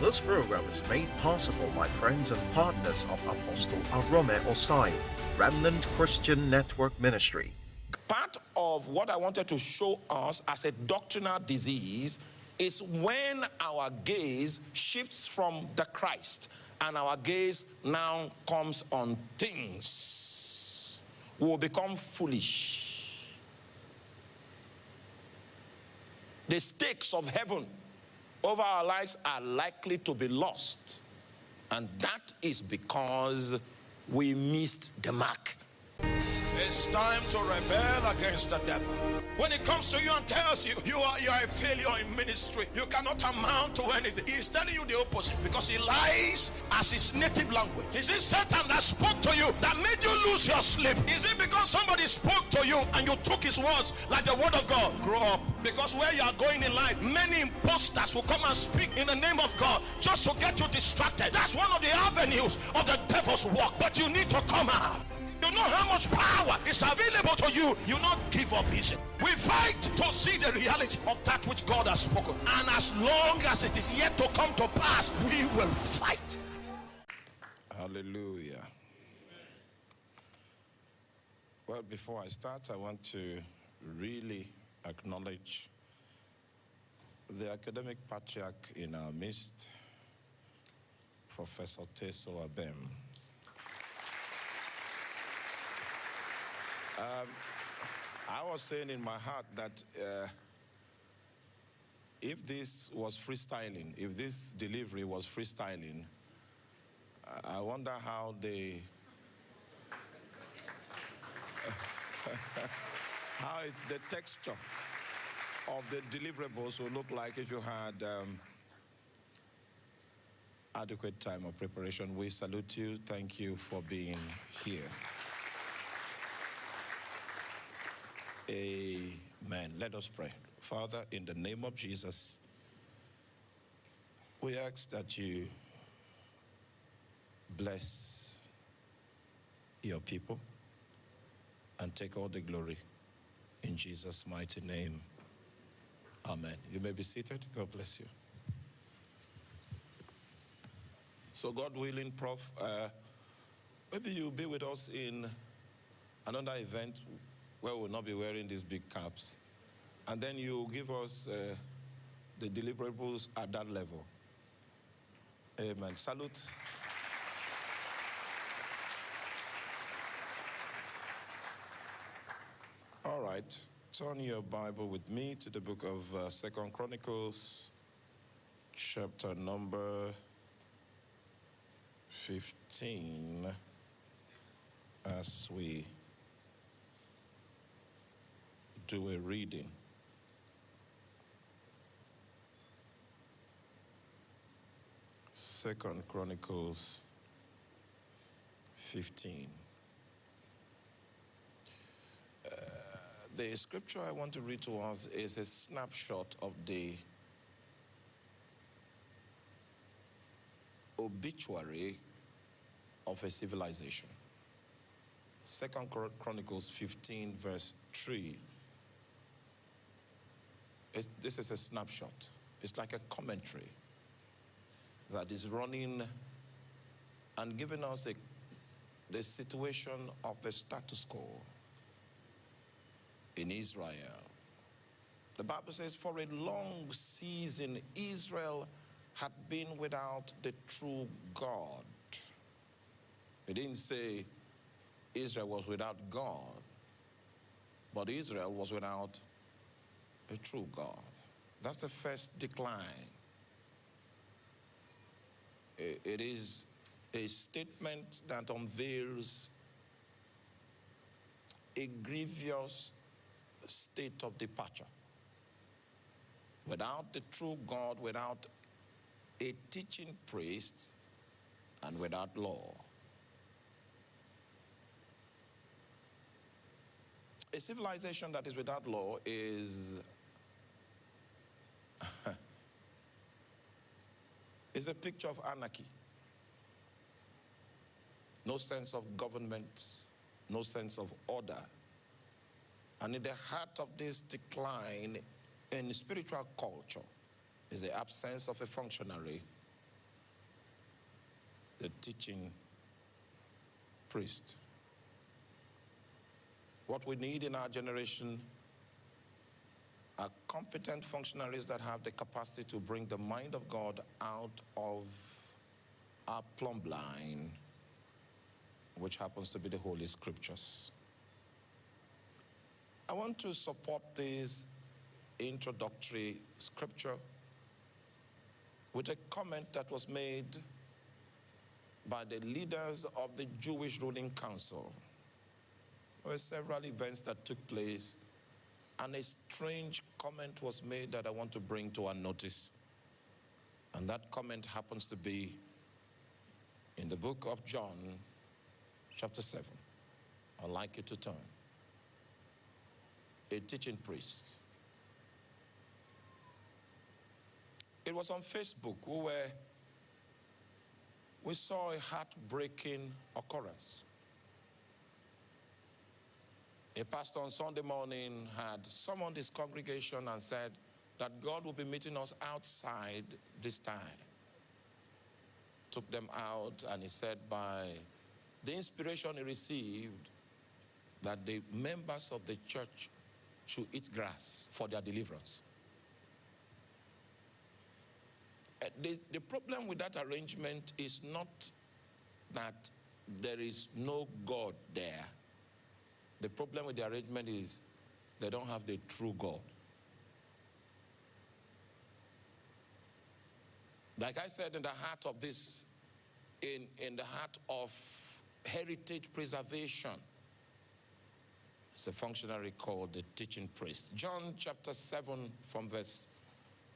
This program is made possible by friends and partners of Apostle Arome Osayi, Remnant Christian Network Ministry. Part of what I wanted to show us as a doctrinal disease is when our gaze shifts from the Christ and our gaze now comes on things. We will become foolish. The stakes of heaven over our lives are likely to be lost. And that is because we missed the mark. It's time to rebel against the devil. When it comes to you and tells you you are you are a failure in ministry, you cannot amount to anything. He's telling you the opposite because he lies as his native language. Is it Satan that spoke to you that made you lose your sleep? Is it because somebody spoke to you and you took his words like the word of God? Grow up. Because where you are going in life, many imposters will come and speak in the name of God just to get you distracted. That's one of the avenues of the devil's work. But you need to come out. You know how much power is available to you. You not give up easy. We fight to see the reality of that which God has spoken. And as long as it is yet to come to pass, we will fight. Hallelujah. Well, before I start, I want to really acknowledge the academic patriarch in our midst, Professor Teso Abem. Um, I was saying in my heart that uh, if this was freestyling, if this delivery was freestyling, I wonder how they, how it, the texture of the deliverables would look like if you had um, adequate time of preparation. We salute you. Thank you for being here. Amen. Let us pray. Father, in the name of Jesus, we ask that you bless your people and take all the glory in Jesus' mighty name. Amen. You may be seated. God bless you. So, God willing, Prof, uh, maybe you'll be with us in another event where we'll not be wearing these big caps. And then you give us uh, the deliverables at that level. Amen. Salute. All right. Turn your Bible with me to the book of uh, Second Chronicles, chapter number 15, as we do a reading. Second Chronicles 15. Uh, the scripture I want to read to us is a snapshot of the obituary of a civilization. Second Chronicles 15, verse 3 this is a snapshot. It's like a commentary that is running and giving us a, the situation of the status quo in Israel. The Bible says, for a long season, Israel had been without the true God. It didn't say Israel was without God, but Israel was without a true God. That's the first decline. It is a statement that unveils a grievous state of departure. Without the true God, without a teaching priest, and without law. A civilization that is without law is it's a picture of anarchy. No sense of government, no sense of order. And in the heart of this decline in spiritual culture is the absence of a functionary the teaching priest. What we need in our generation are competent functionaries that have the capacity to bring the mind of God out of our plumb line, which happens to be the Holy Scriptures. I want to support this introductory scripture with a comment that was made by the leaders of the Jewish ruling council. There were several events that took place, and a strange comment was made that I want to bring to our notice. And that comment happens to be in the book of John, chapter 7. I'd like you to turn. A teaching priest. It was on Facebook. We were we saw a heartbreaking occurrence. A pastor on Sunday morning had summoned his congregation and said that God will be meeting us outside this time. Took them out, and he said, by the inspiration he received, that the members of the church should eat grass for their deliverance. Uh, the, the problem with that arrangement is not that there is no God there. The problem with the arrangement is they don't have the true God. Like I said, in the heart of this, in, in the heart of heritage preservation, it's a functionary called the teaching priest. John chapter 7 from verse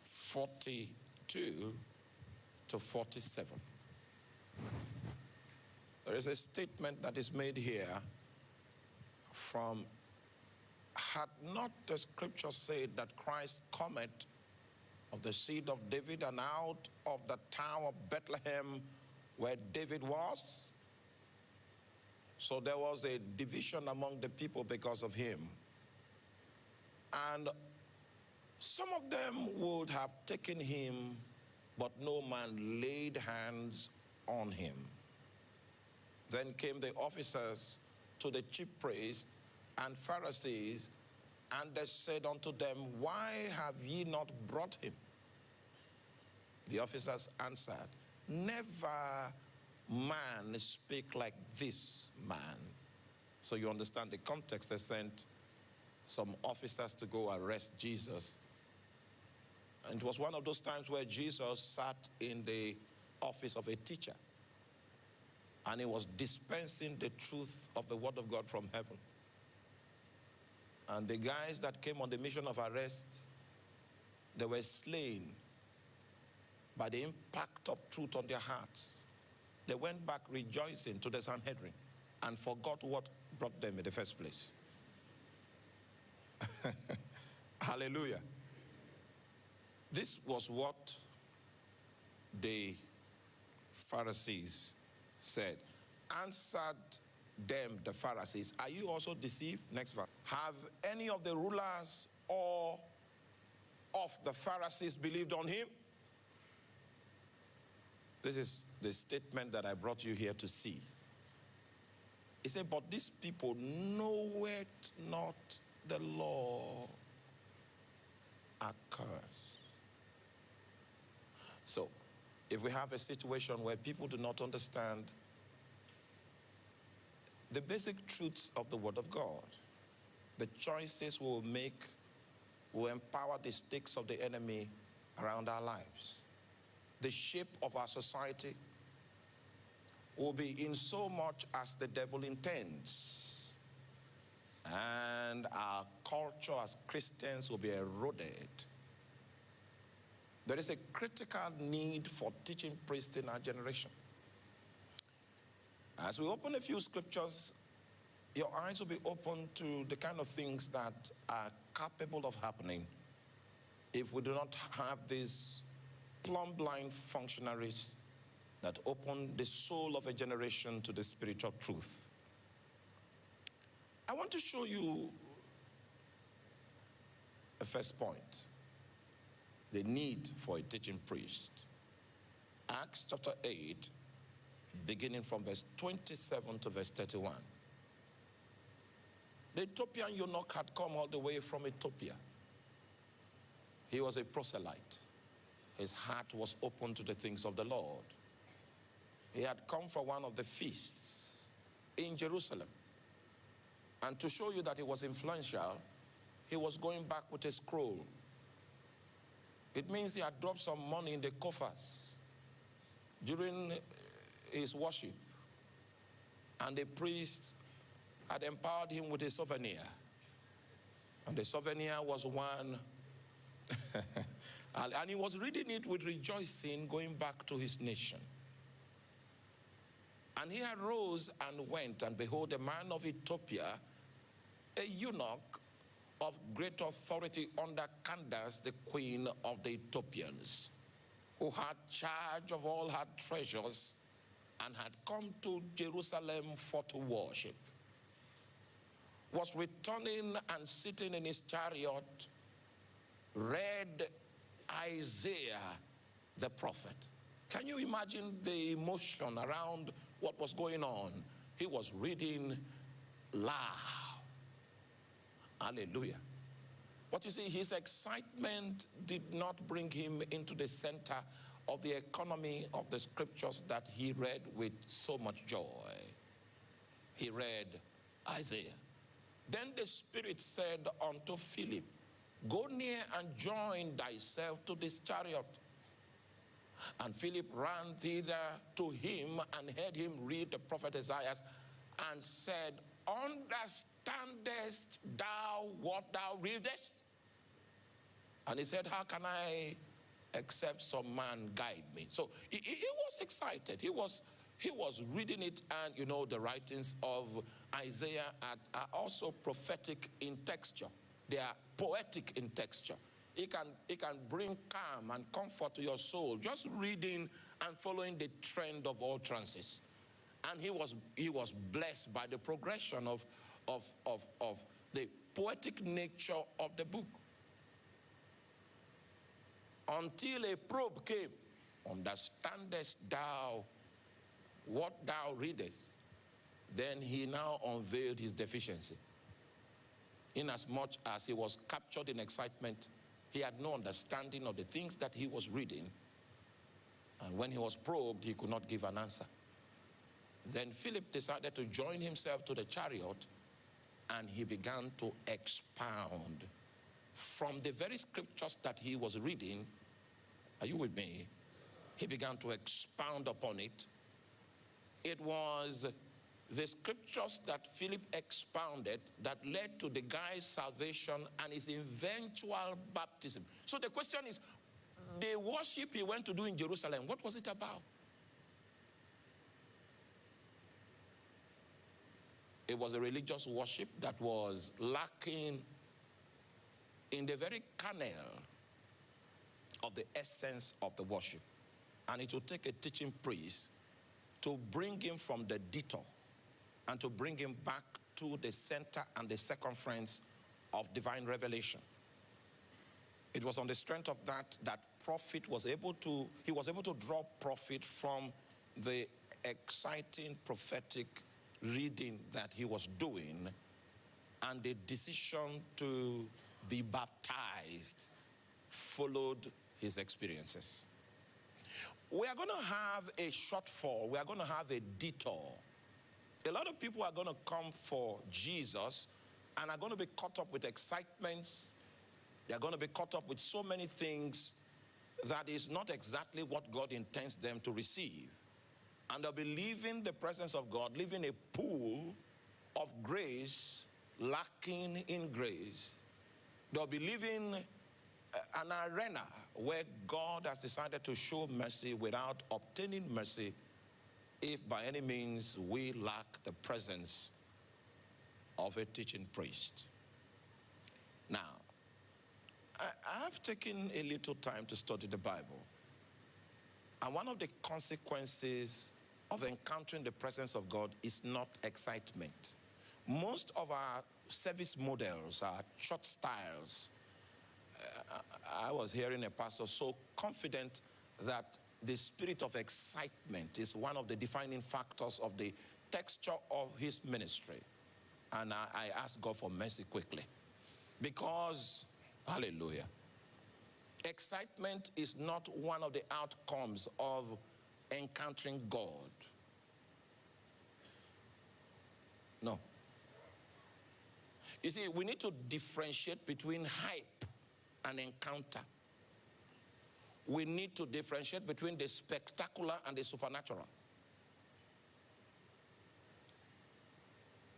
42 to 47. There is a statement that is made here from had not the scripture said that Christ cometh of the seed of David and out of the town of Bethlehem where David was? So there was a division among the people because of him. And some of them would have taken him, but no man laid hands on him. Then came the officers to the chief priests and Pharisees, and they said unto them, Why have ye not brought him? The officers answered, Never man speak like this man. So you understand the context. They sent some officers to go arrest Jesus and it was one of those times where Jesus sat in the office of a teacher and he was dispensing the truth of the word of God from heaven. And the guys that came on the mission of arrest, they were slain by the impact of truth on their hearts. They went back rejoicing to the Sanhedrin and forgot what brought them in the first place. Hallelujah. This was what the Pharisees said. Answered them, the Pharisees, Are you also deceived? Next verse. Have any of the rulers or of the Pharisees believed on him? This is the statement that I brought you here to see. He said, But these people know it not the law accursed. So, if we have a situation where people do not understand the basic truths of the Word of God, the choices we will make will empower the stakes of the enemy around our lives. The shape of our society will be in so much as the devil intends. And our culture as Christians will be eroded there is a critical need for teaching priests in our generation. As we open a few scriptures, your eyes will be open to the kind of things that are capable of happening if we do not have these plumb line functionaries that open the soul of a generation to the spiritual truth. I want to show you a first point the need for a teaching priest. Acts chapter 8, beginning from verse 27 to verse 31. The Ethiopian eunuch had come all the way from Ethiopia. He was a proselyte. His heart was open to the things of the Lord. He had come for one of the feasts in Jerusalem. And to show you that he was influential, he was going back with a scroll. It means he had dropped some money in the coffers during uh, his worship. And the priest had empowered him with a souvenir. And the souvenir was one, and he was reading it with rejoicing, going back to his nation. And he arose and went, and behold, a man of Ethiopia, a eunuch of great authority under Candace, the queen of the Ethiopians, who had charge of all her treasures and had come to Jerusalem for to worship, was returning and sitting in his chariot, read Isaiah the prophet. Can you imagine the emotion around what was going on? He was reading loud. Hallelujah. But you see, his excitement did not bring him into the center of the economy of the scriptures that he read with so much joy. He read Isaiah. Then the Spirit said unto Philip, Go near and join thyself to this chariot. And Philip ran thither to him and heard him read the prophet Isaiah and said, Understandest thou what thou readest? And he said, How can I except some man guide me? So he, he was excited. He was he was reading it, and you know, the writings of Isaiah are, are also prophetic in texture. They are poetic in texture. It can, it can bring calm and comfort to your soul just reading and following the trend of all trances. And he was, he was blessed by the progression of, of, of, of the poetic nature of the book. Until a probe came, understandest thou what thou readest? Then he now unveiled his deficiency. Inasmuch as he was captured in excitement, he had no understanding of the things that he was reading. And when he was probed, he could not give an answer. Then Philip decided to join himself to the chariot and he began to expound from the very scriptures that he was reading. Are you with me? He began to expound upon it. It was the scriptures that Philip expounded that led to the guy's salvation and his eventual baptism. So the question is, the worship he went to do in Jerusalem, what was it about? It was a religious worship that was lacking in the very kernel of the essence of the worship. And it would take a teaching priest to bring him from the detour and to bring him back to the center and the circumference of divine revelation. It was on the strength of that that prophet was able to, he was able to draw profit from the exciting prophetic reading that he was doing and the decision to be baptized followed his experiences. We are going to have a shortfall. We are going to have a detour a lot of people are going to come for Jesus and are going to be caught up with excitements. They're going to be caught up with so many things that is not exactly what God intends them to receive. And they'll be leaving the presence of God, leaving a pool of grace, lacking in grace. They'll be leaving an arena where God has decided to show mercy without obtaining mercy if by any means we lack the presence of a teaching priest. Now, I, have taken a little time to study the Bible. And one of the consequences of encountering the presence of God is not excitement. Most of our service models, our church styles, uh, I was hearing a pastor so confident that the spirit of excitement is one of the defining factors of the texture of his ministry. And I, I ask God for mercy quickly. Because, hallelujah, excitement is not one of the outcomes of encountering God. No. You see, we need to differentiate between hype and encounter. We need to differentiate between the spectacular and the supernatural.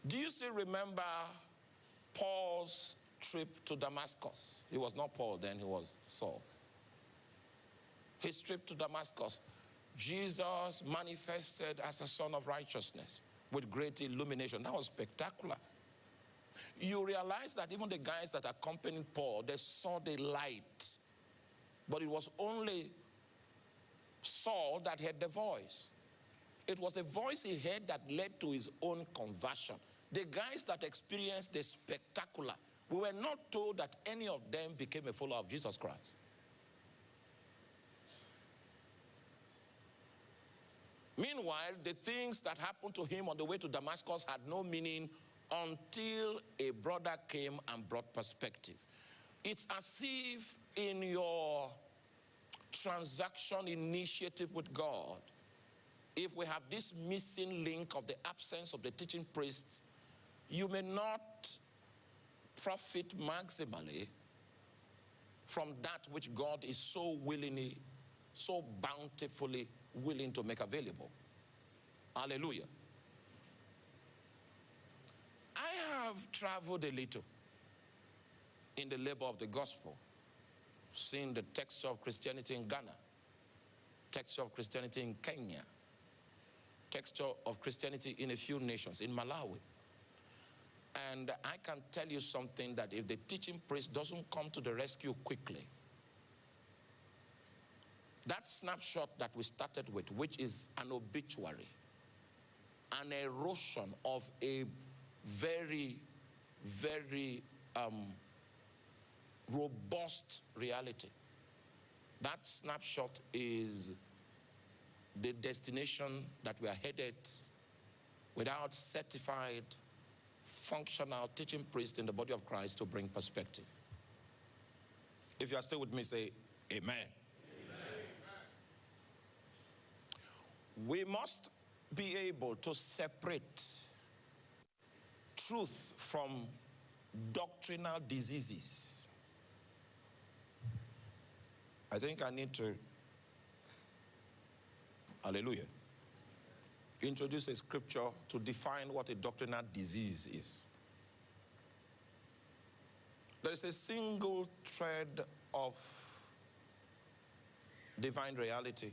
Do you still remember Paul's trip to Damascus? He was not Paul then, he was Saul. His trip to Damascus, Jesus manifested as a Sun of righteousness with great illumination. That was spectacular. You realize that even the guys that accompanied Paul, they saw the light. But it was only Saul that heard the voice. It was the voice he heard that led to his own conversion. The guys that experienced the spectacular, we were not told that any of them became a follower of Jesus Christ. Meanwhile, the things that happened to him on the way to Damascus had no meaning until a brother came and brought perspective. It's as if in your transaction initiative with God, if we have this missing link of the absence of the teaching priests, you may not profit maximally from that which God is so willingly, so bountifully willing to make available. Hallelujah. I have traveled a little in the labor of the gospel, seen the texture of Christianity in Ghana, texture of Christianity in Kenya, texture of Christianity in a few nations, in Malawi. And I can tell you something that if the teaching priest doesn't come to the rescue quickly, that snapshot that we started with, which is an obituary, an erosion of a very, very um, robust reality. That snapshot is the destination that we are headed without certified, functional teaching priest in the body of Christ to bring perspective. If you are still with me, say amen. amen. We must be able to separate truth from doctrinal diseases. I think I need to, hallelujah, introduce a scripture to define what a doctrinal disease is. There is a single thread of divine reality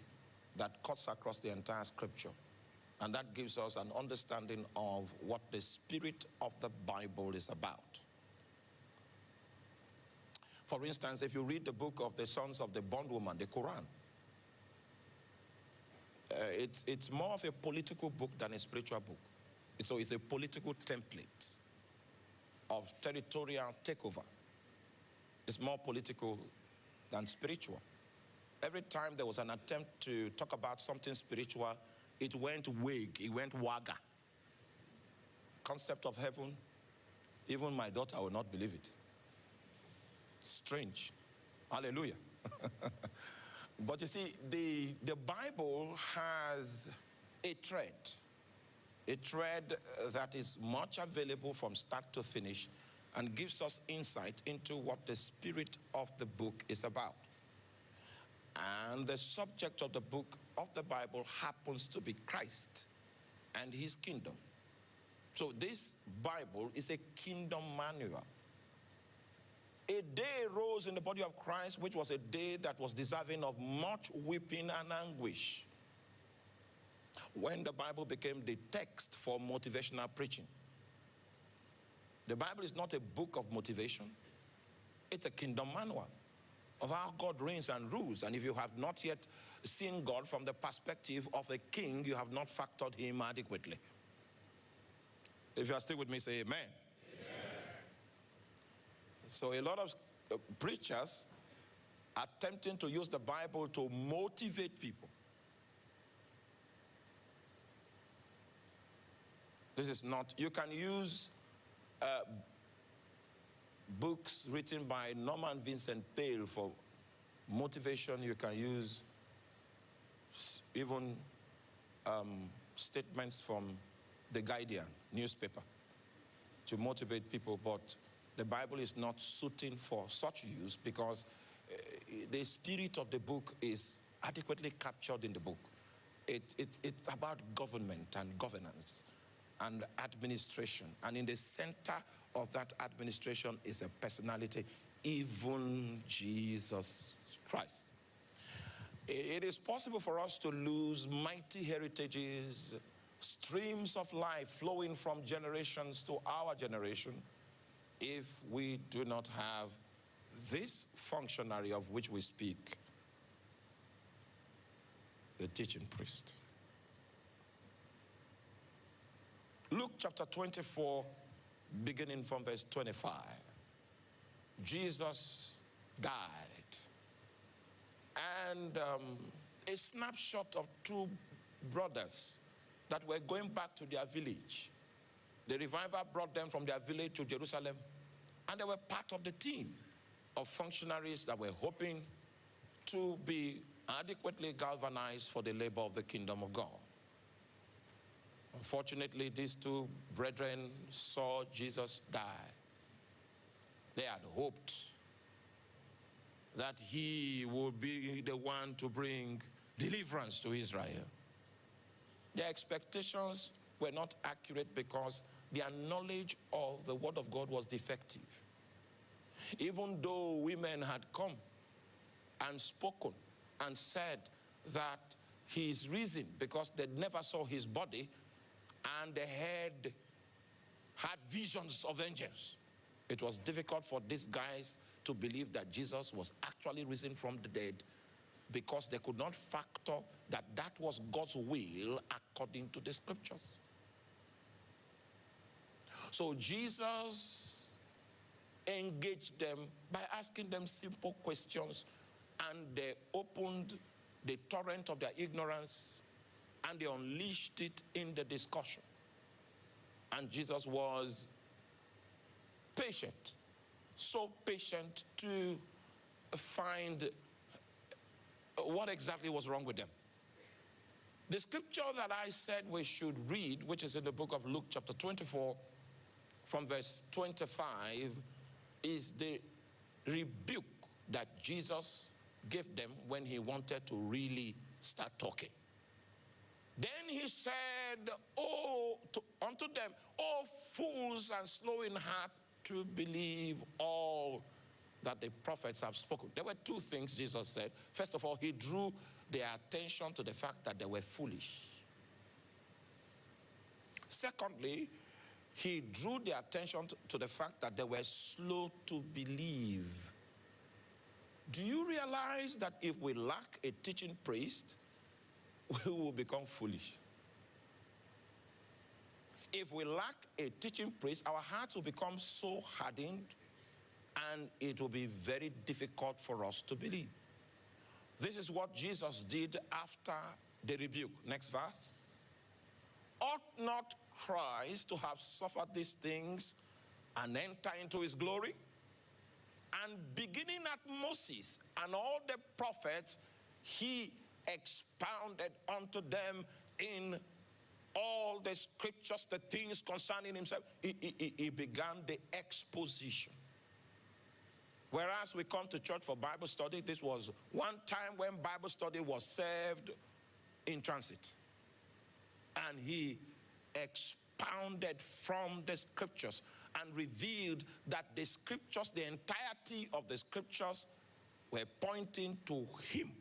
that cuts across the entire scripture. And that gives us an understanding of what the spirit of the Bible is about. For instance, if you read the book of the sons of the bondwoman, the Quran, Uh, it's, it's more of a political book than a spiritual book. So it's a political template of territorial takeover. It's more political than spiritual. Every time there was an attempt to talk about something spiritual, it went wig, it went waga. Concept of heaven, even my daughter will not believe it. Strange. Hallelujah. but you see, the, the Bible has a thread, a thread uh, that is much available from start to finish and gives us insight into what the spirit of the book is about. And the subject of the book of the Bible happens to be Christ and his kingdom. So this Bible is a kingdom manual. A day rose in the body of Christ, which was a day that was deserving of much weeping and anguish. When the Bible became the text for motivational preaching. The Bible is not a book of motivation. It's a kingdom manual of how God reigns and rules. And if you have not yet seen God from the perspective of a king, you have not factored him adequately. If you are still with me, say amen. So a lot of uh, preachers attempting to use the Bible to motivate people. This is not, you can use uh, books written by Norman Vincent Peale for motivation. You can use even um, statements from The Guardian newspaper to motivate people, but the Bible is not suiting for such use because uh, the spirit of the book is adequately captured in the book. It, it, it's about government and governance and administration. And in the center of that administration is a personality, even Jesus Christ. It is possible for us to lose mighty heritages, streams of life flowing from generations to our generation if we do not have this functionary of which we speak, the teaching priest. Luke chapter 24, beginning from verse 25. Jesus died. And um, a snapshot of two brothers that were going back to their village. The reviver brought them from their village to Jerusalem, and they were part of the team of functionaries that were hoping to be adequately galvanized for the labor of the kingdom of God. Unfortunately, these two brethren saw Jesus die. They had hoped that he would be the one to bring deliverance to Israel. Their expectations were not accurate because their knowledge of the word of God was defective. Even though women had come and spoken and said that he is risen because they never saw his body and the head had visions of angels. It was difficult for these guys to believe that Jesus was actually risen from the dead because they could not factor that that was God's will according to the scriptures. So Jesus engaged them by asking them simple questions and they opened the torrent of their ignorance and they unleashed it in the discussion. And Jesus was patient, so patient to find what exactly was wrong with them. The scripture that I said we should read, which is in the book of Luke chapter 24, from verse 25, is the rebuke that Jesus gave them when he wanted to really start talking. Then he said, Oh, to, unto them, oh fools and slow in heart to believe all that the prophets have spoken. There were two things Jesus said. First of all, he drew their attention to the fact that they were foolish. Secondly, he drew their attention to, the fact that they were slow to believe. Do you realize that if we lack a teaching priest, we will become foolish. If we lack a teaching priest, our hearts will become so hardened and it will be very difficult for us to believe. This is what Jesus did after the rebuke. Next verse. Ought not Christ to have suffered these things and enter into his glory? And beginning at Moses and all the prophets, he expounded unto them in all the scriptures, the things concerning himself. He, he, he, began the exposition. Whereas we come to church for Bible study, this was one time when Bible study was served in transit. And he expounded from the scriptures and revealed that the scriptures, the entirety of the scriptures, were pointing to him.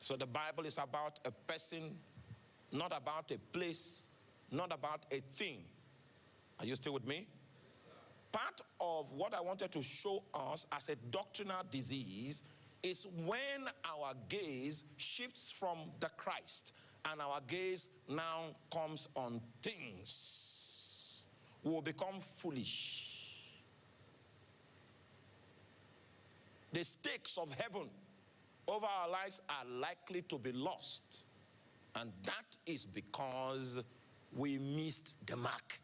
So the Bible is about a person, not about a place, not about a thing. Are you still with me? Part of what I wanted to show us as a doctrinal disease is when our gaze shifts from the Christ and our gaze now comes on things. We will become foolish. The stakes of heaven over our lives are likely to be lost. And that is because we missed the mark.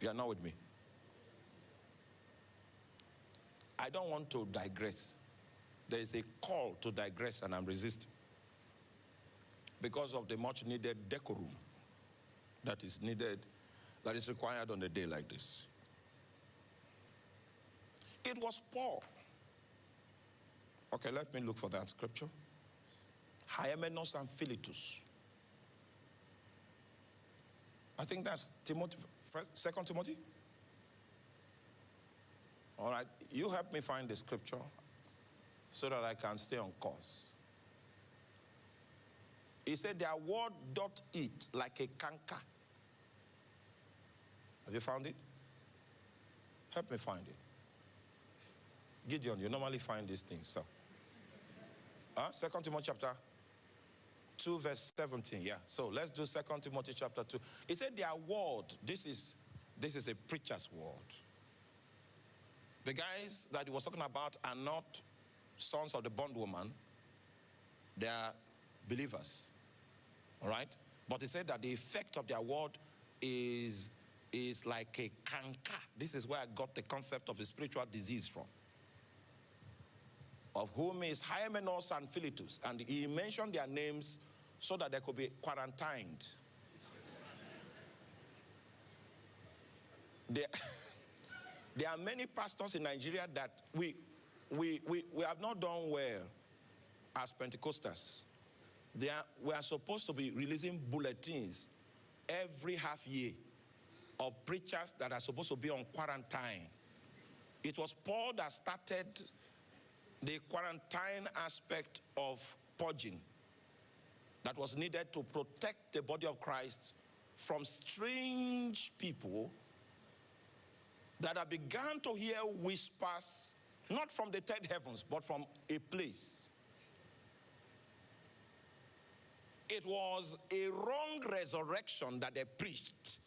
You are not with me. I don't want to digress. There is a call to digress, and I'm resisting because of the much needed decorum that is needed, that is required on a day like this. It was Paul. Okay, let me look for that scripture. Hymenaeus and Philetus. I think that's Timothy, Second Timothy. All right, you help me find the scripture so that I can stay on course. He said, Their word doth eat like a canker. Have you found it? Help me find it. Gideon, you normally find these things, so. Huh? Second Timothy chapter 2, verse 17. Yeah. So let's do Second Timothy chapter 2. He said their word, this is this is a preacher's word. The guys that he was talking about are not sons of the bondwoman, they are believers. All right? But he said that the effect of their word is, is like a canker. This is where I got the concept of a spiritual disease from. Of whom is Hymenaeus and Philetus. And he mentioned their names so that they could be quarantined. there, there are many pastors in Nigeria that we, we, we, we have not done well as Pentecostals. Are, we are supposed to be releasing bulletins every half year of preachers that are supposed to be on quarantine. It was Paul that started the quarantine aspect of purging that was needed to protect the body of Christ from strange people that have begun to hear whispers, not from the third heavens, but from a place. It was a wrong resurrection that they preached,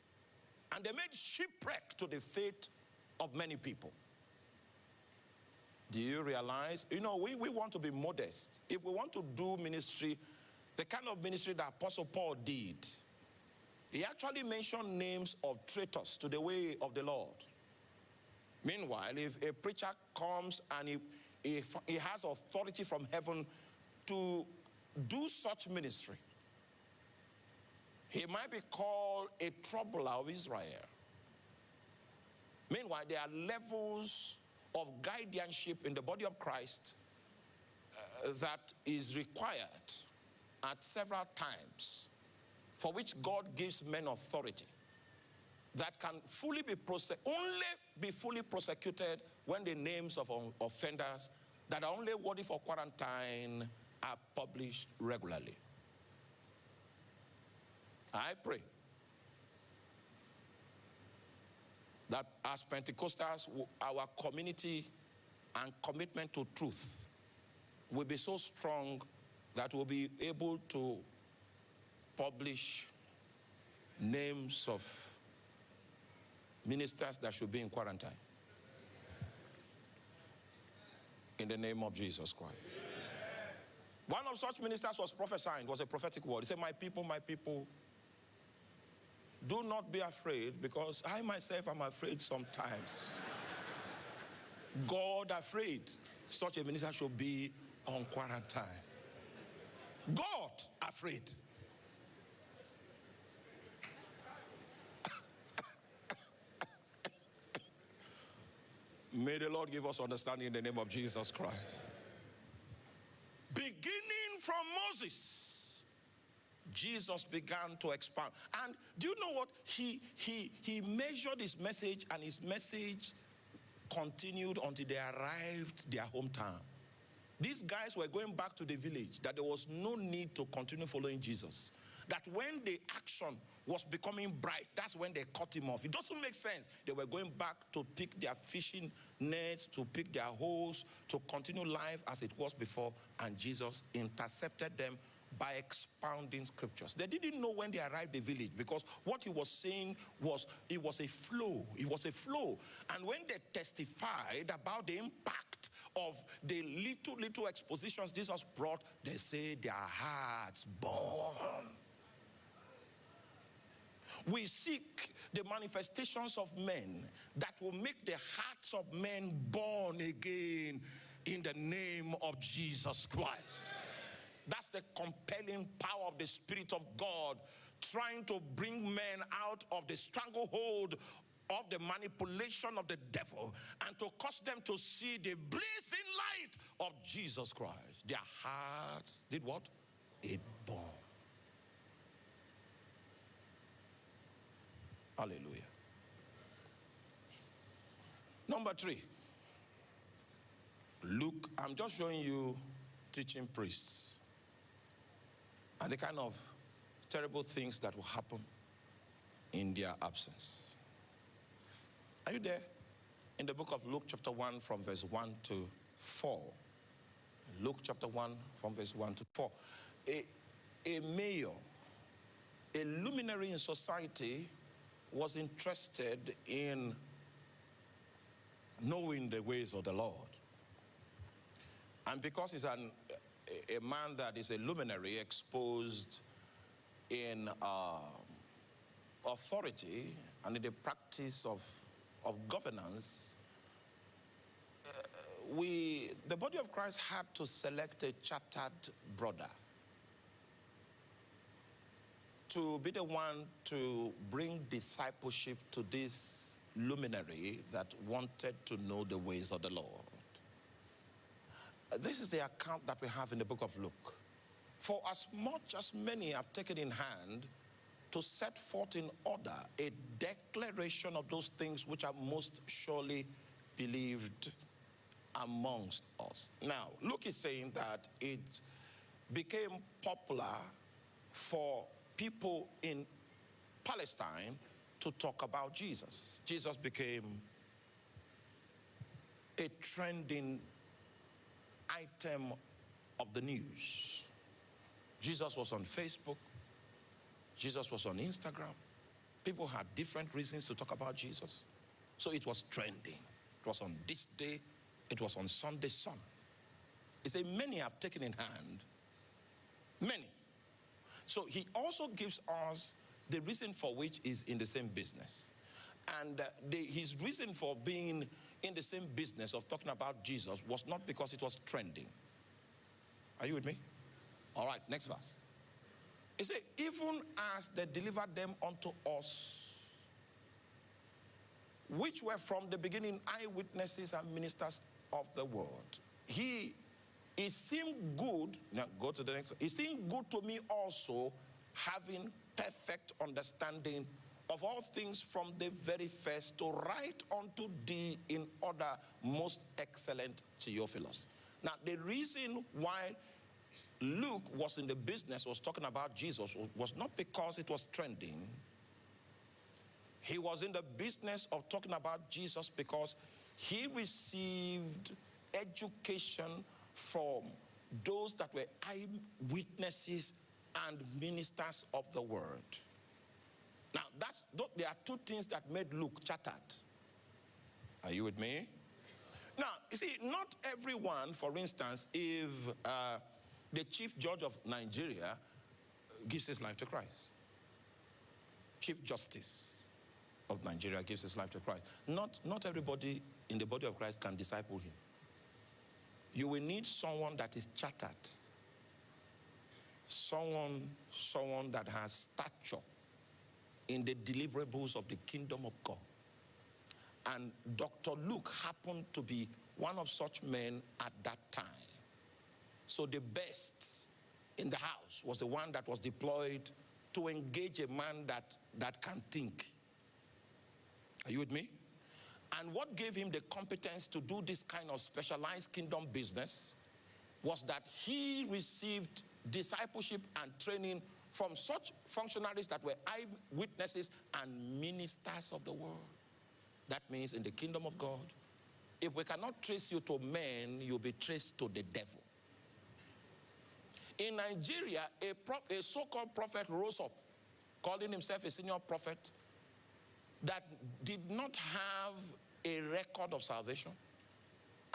and they made shipwreck to the faith of many people. Do you realize? You know, we, we want to be modest. If we want to do ministry, the kind of ministry that Apostle Paul did, he actually mentioned names of traitors to the way of the Lord. Meanwhile, if a preacher comes and he, he, has authority from heaven to do such ministry, he might be called a troubler of Israel. Meanwhile, there are levels of guardianship in the body of Christ uh, that is required at several times for which God gives men authority that can fully be only be fully prosecuted when the names of offenders that are only worthy for quarantine are published regularly. I pray that as Pentecostals, our community and commitment to truth will be so strong that we'll be able to publish names of ministers that should be in quarantine. In the name of Jesus Christ. One of such ministers was prophesying, was a prophetic word. He said, My people, my people, do not be afraid because I myself am afraid sometimes. God afraid. Such a minister should be on quarantine. God afraid. May the Lord give us understanding in the name of Jesus Christ. Beginning from Moses, Jesus began to expand. And do you know what? He, he, he measured his message, and his message continued until they arrived their hometown. These guys were going back to the village, that there was no need to continue following Jesus that when the action was becoming bright, that's when they cut him off. It doesn't make sense. They were going back to pick their fishing nets, to pick their holes, to continue life as it was before, and Jesus intercepted them by expounding scriptures. They didn't know when they arrived the village because what he was saying was it was a flow. It was a flow. And when they testified about the impact of the little, little expositions Jesus brought, they say their hearts born. We seek the manifestations of men that will make the hearts of men born again in the name of Jesus Christ. That's the compelling power of the Spirit of God trying to bring men out of the stranglehold of the manipulation of the devil and to cause them to see the blazing light of Jesus Christ. Their hearts did what? It burned. Hallelujah. Number three. Luke, I'm just showing you teaching priests and the kind of terrible things that will happen in their absence. Are you there? In the book of Luke, chapter 1, from verse 1 to 4. Luke chapter 1, from verse 1 to 4. A, a mayor, a luminary in society, was interested in knowing the ways of the Lord. And because he's an, a, man that is a luminary exposed in uh, authority and in the practice of, of governance, uh, we, the body of Christ had to select a chartered brother to be the one to bring discipleship to this luminary that wanted to know the ways of the Lord. This is the account that we have in the book of Luke. For as much as many have taken in hand to set forth in order a declaration of those things which are most surely believed amongst us. Now, Luke is saying that it became popular for people in Palestine to talk about Jesus. Jesus became a trending item of the news. Jesus was on Facebook. Jesus was on Instagram. People had different reasons to talk about Jesus. So it was trending. It was on this day. It was on Sunday Sun. He said, many have taken in hand. Many. So he also gives us the reason for which is in the same business. And uh, the, his reason for being in the same business of talking about Jesus was not because it was trending. Are you with me? All right, next verse. He said, even as they delivered them unto us, which were from the beginning eyewitnesses and ministers of the word. He, it seemed good, now go to the next one. It seemed good to me also, having perfect understanding of all things from the very first to write unto thee in order most excellent Theophilus. Now, the reason why Luke was in the business, was talking about Jesus, was not because it was trending. He was in the business of talking about Jesus because he received education from those that were eyewitnesses and ministers of the word. Now, that's, there are two things that made Luke chartered. Are you with me? Now, you see, not everyone, for instance, if uh, the chief judge of Nigeria gives his life to Christ. Chief Justice of Nigeria gives his life to Christ. Not, not everybody in the body of Christ can disciple him. You will need someone that is chartered. Someone, someone that has stature in the deliverables of the kingdom of God. And Dr. Luke happened to be one of such men at that time. So the best in the house was the one that was deployed to engage a man that, that can think. Are you with me? And what gave him the competence to do this kind of specialized kingdom business was that he received discipleship and training from such functionaries that were eyewitnesses and ministers of the word. That means in the kingdom of God, if we cannot trace you to men, you'll be traced to the devil. In Nigeria, a, a so-called prophet rose up, calling himself a senior prophet, that did not have a record of salvation,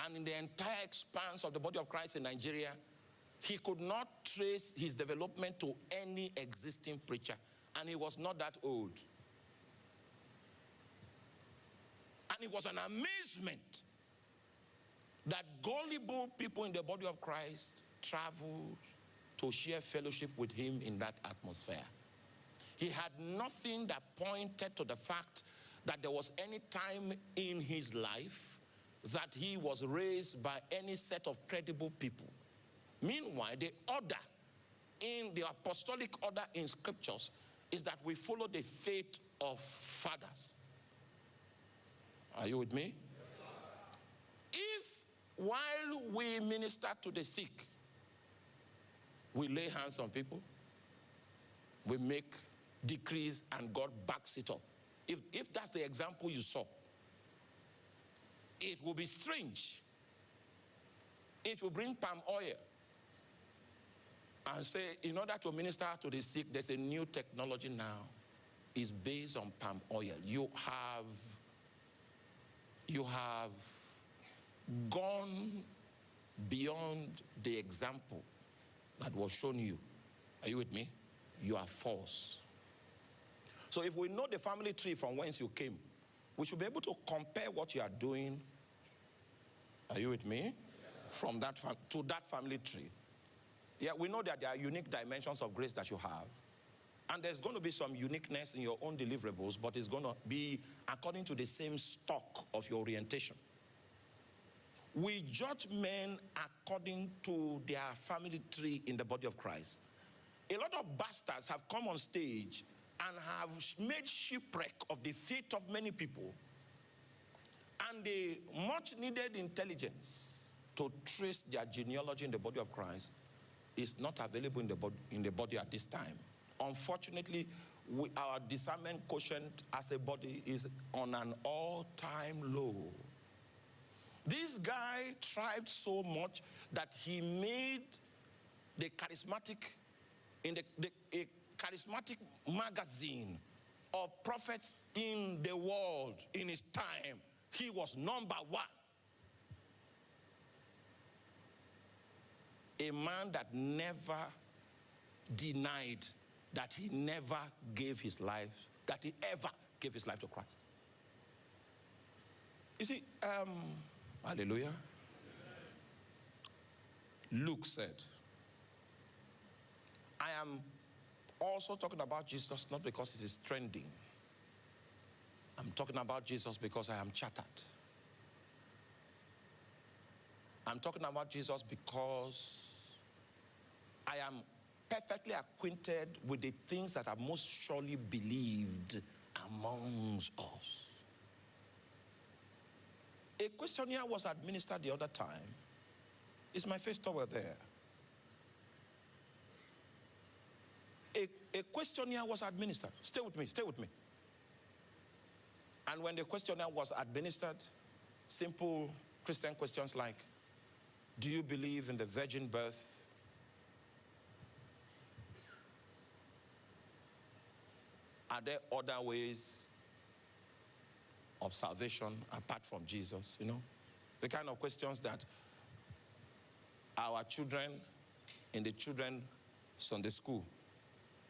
And in the entire expanse of the body of Christ in Nigeria, he could not trace his development to any existing preacher. And he was not that old. And it was an amazement that gullible people in the body of Christ traveled to share fellowship with him in that atmosphere. He had nothing that pointed to the fact that there was any time in his life that he was raised by any set of credible people. Meanwhile, the order in the apostolic order in scriptures is that we follow the faith of fathers. Are you with me? If while we minister to the sick, we lay hands on people, we make decrees and God backs it up. If, if that's the example you saw, it will be strange. It will bring palm oil and say, in order to minister to the sick, there's a new technology now. It's based on palm oil. You have, you have gone beyond the example that was shown you. Are you with me? You are false. So if we know the family tree from whence you came, we should be able to compare what you are doing. Are you with me? From that to that family tree. Yeah, we know that there are unique dimensions of grace that you have. And there's going to be some uniqueness in your own deliverables, but it's going to be according to the same stock of your orientation. We judge men according to their family tree in the body of Christ. A lot of bastards have come on stage and have made shipwreck of the faith of many people and the much needed intelligence to trace their genealogy in the body of Christ is not available in the body, in the body at this time. Unfortunately, we, our discernment quotient as a body is on an all-time low. This guy tried so much that he made the charismatic, in the, the charismatic magazine of prophets in the world in his time. He was number one. A man that never denied that he never gave his life, that he ever gave his life to Christ. You see, um, hallelujah. Luke said, I am also talking about Jesus not because it is trending. I'm talking about Jesus because I am chattered. I'm talking about Jesus because I am perfectly acquainted with the things that are most surely believed amongst us. A questionnaire was administered the other time. Is my face towel there? A, questionnaire was administered. Stay with me, stay with me. And when the questionnaire was administered, simple Christian questions like, do you believe in the virgin birth? Are there other ways of salvation apart from Jesus, you know? The kind of questions that our children in the children Sunday school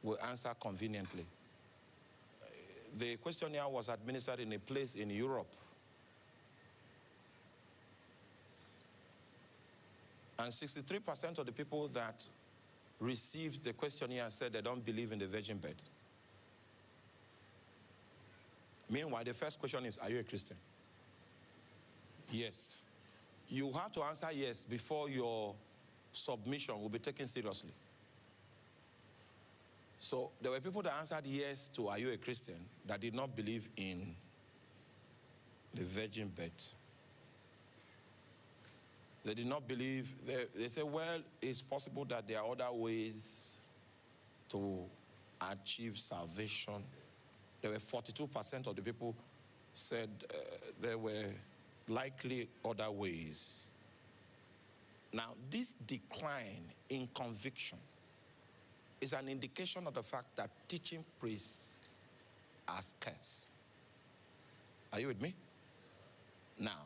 will answer conveniently. The questionnaire was administered in a place in Europe. And 63% of the people that received the questionnaire said they don't believe in the virgin birth. Meanwhile, the first question is, are you a Christian? Yes. You have to answer yes before your submission will be taken seriously. So there were people that answered yes to Are you a Christian? that did not believe in the virgin birth. They did not believe, they, they said, well, it's possible that there are other ways to achieve salvation. There were 42% of the people said uh, there were likely other ways. Now, this decline in conviction is an indication of the fact that teaching priests are scarce. Are you with me? Now,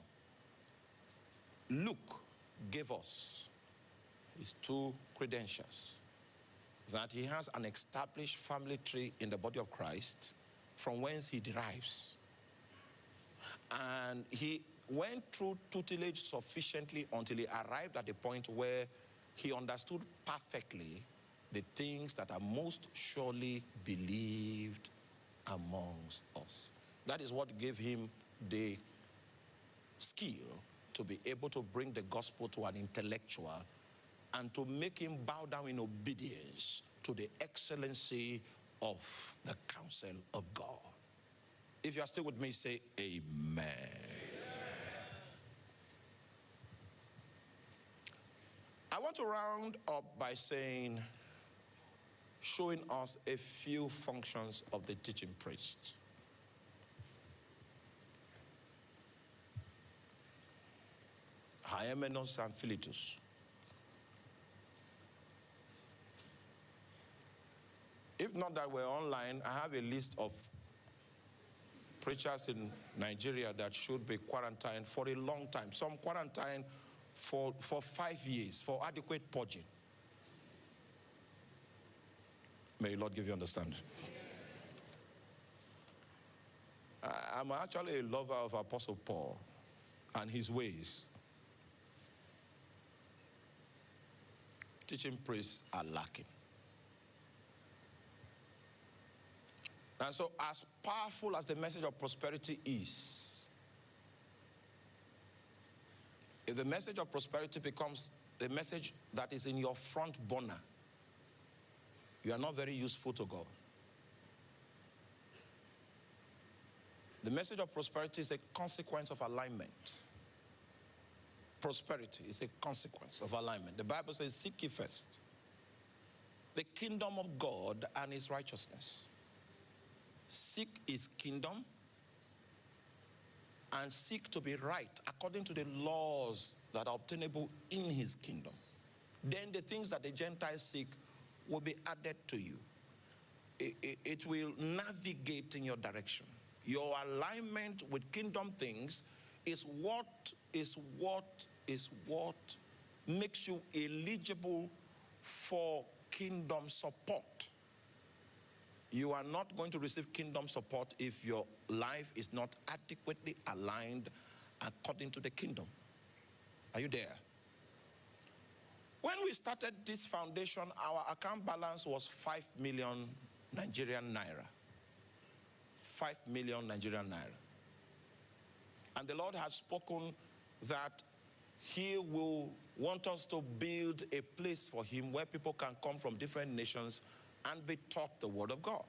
Luke gave us his two credentials that he has an established family tree in the body of Christ from whence he derives. And he went through tutelage sufficiently until he arrived at the point where he understood perfectly the things that are most surely believed amongst us. That is what gave him the skill to be able to bring the gospel to an intellectual and to make him bow down in obedience to the excellency of the counsel of God. If you are still with me, say amen. I want to round up by saying, showing us a few functions of the teaching priest. Hymenaeus and Philetus. If not that we're online, I have a list of preachers in Nigeria that should be quarantined for a long time. Some quarantined for, for five years for adequate purging. May Lord give you understanding. I'm actually a lover of Apostle Paul and his ways. Teaching priests are lacking. And so, as powerful as the message of prosperity is, if the message of prosperity becomes the message that is in your front burner, you are not very useful to God. The message of prosperity is a consequence of alignment. Prosperity is a consequence of alignment. The Bible says, Seek ye first the kingdom of God and his righteousness seek his kingdom and seek to be right according to the laws that are obtainable in his kingdom. Then the things that the Gentiles seek will be added to you. It, it, it will navigate in your direction. Your alignment with kingdom things is what is what is what makes you eligible for kingdom support. You are not going to receive kingdom support if your life is not adequately aligned according to the kingdom. Are you there? When we started this foundation, our account balance was 5 million Nigerian naira. 5 million Nigerian naira. And the Lord has spoken that he will want us to build a place for him where people can come from different nations and be taught the word of God.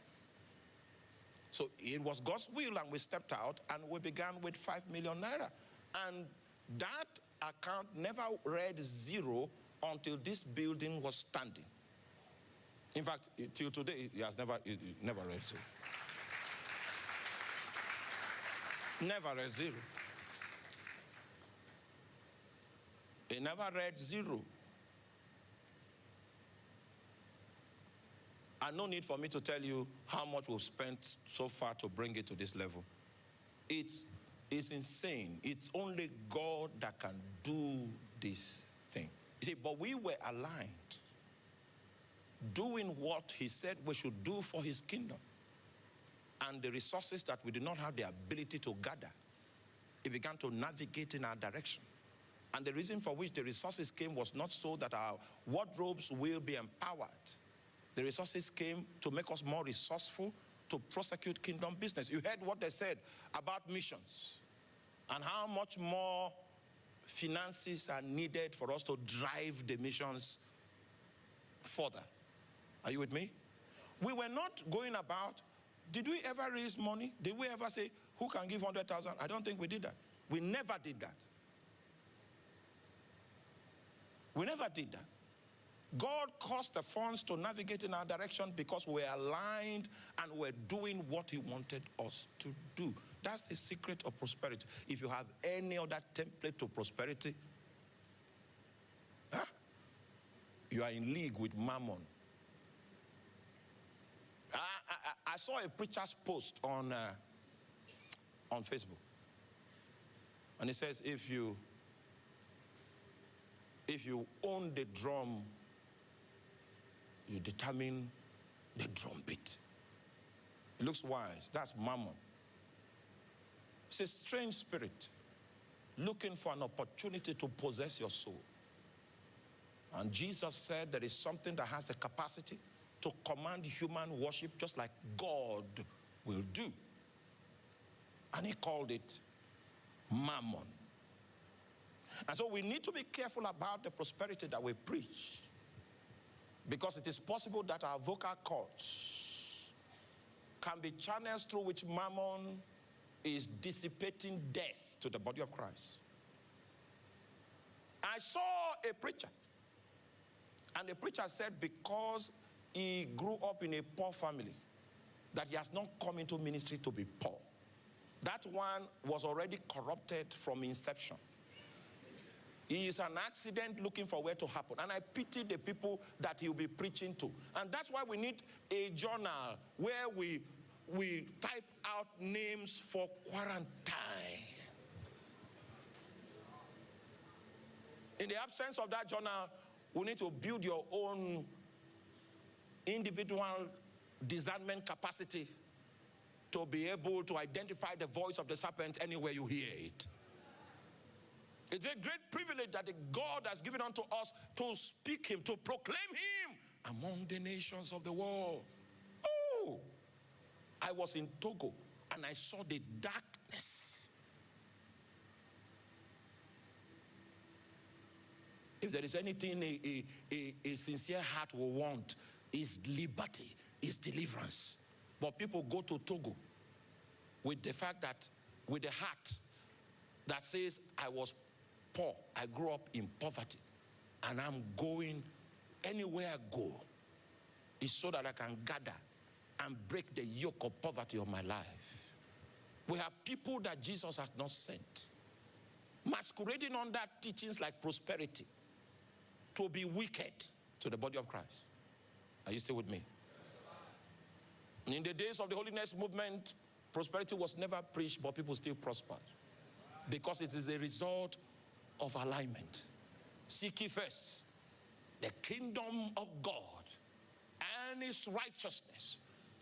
So it was God's will and we stepped out and we began with 5 million naira. And that account never read zero until this building was standing. In fact, till today, it has never, it, never read zero. Never read zero. It never read zero. And no need for me to tell you how much we've spent so far to bring it to this level. It's, it's insane. It's only God that can do this. You see, but we were aligned, doing what he said we should do for his kingdom. And the resources that we did not have the ability to gather, he began to navigate in our direction. And the reason for which the resources came was not so that our wardrobes will be empowered, the resources came to make us more resourceful to prosecute kingdom business. You heard what they said about missions and how much more finances are needed for us to drive the missions further. Are you with me? We were not going about, did we ever raise money? Did we ever say, who can give 100,000? I don't think we did that. We never did that. We never did that. God caused the funds to navigate in our direction because we're aligned and we're doing what he wanted us to do. That's the secret of prosperity. If you have any other template to prosperity, huh? you are in league with mammon. I, I, I saw a preacher's post on, uh, on Facebook. And he says, if you If you own the drum, you determine the drum beat. It looks wise. That's mammon. It's a strange spirit looking for an opportunity to possess your soul. And Jesus said there is something that has the capacity to command human worship just like God will do. And he called it mammon. And so we need to be careful about the prosperity that we preach. Because it is possible that our vocal cords can be channels through which mammon is dissipating death to the body of Christ. I saw a preacher, and the preacher said because he grew up in a poor family, that he has not come into ministry to be poor. That one was already corrupted from inception. He is an accident looking for where to happen. And I pity the people that he'll be preaching to. And that's why we need a journal where we, we type out names for quarantine. In the absence of that journal, we need to build your own individual discernment capacity to be able to identify the voice of the serpent anywhere you hear it. It's a great privilege that God has given unto us to speak him, to proclaim him among the nations of the world. I was in Togo and I saw the darkness. If there is anything a, a, a, a sincere heart will want, is liberty, is deliverance. But people go to Togo with the fact that, with the heart that says, I was poor, I grew up in poverty, and I'm going anywhere I go is so that I can gather and break the yoke of poverty of my life. We have people that Jesus has not sent, masquerading under teachings like prosperity to be wicked to the body of Christ. Are you still with me? In the days of the holiness movement, prosperity was never preached, but people still prospered. Because it is a result of alignment. Seek ye first the kingdom of God and his righteousness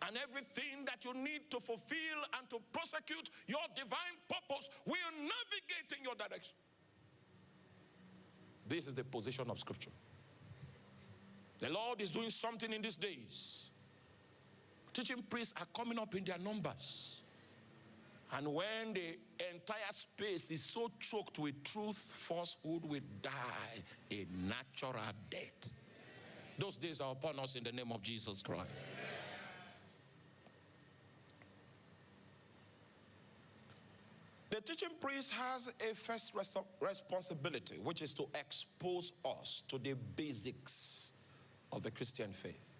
and everything that you need to fulfill and to prosecute your divine purpose will navigate in your direction. This is the position of scripture. The Lord is doing something in these days. Teaching priests are coming up in their numbers. And when the entire space is so choked with truth, falsehood will die a natural death. Those days are upon us in the name of Jesus Christ. The teaching priest has a first res responsibility, which is to expose us to the basics of the Christian faith.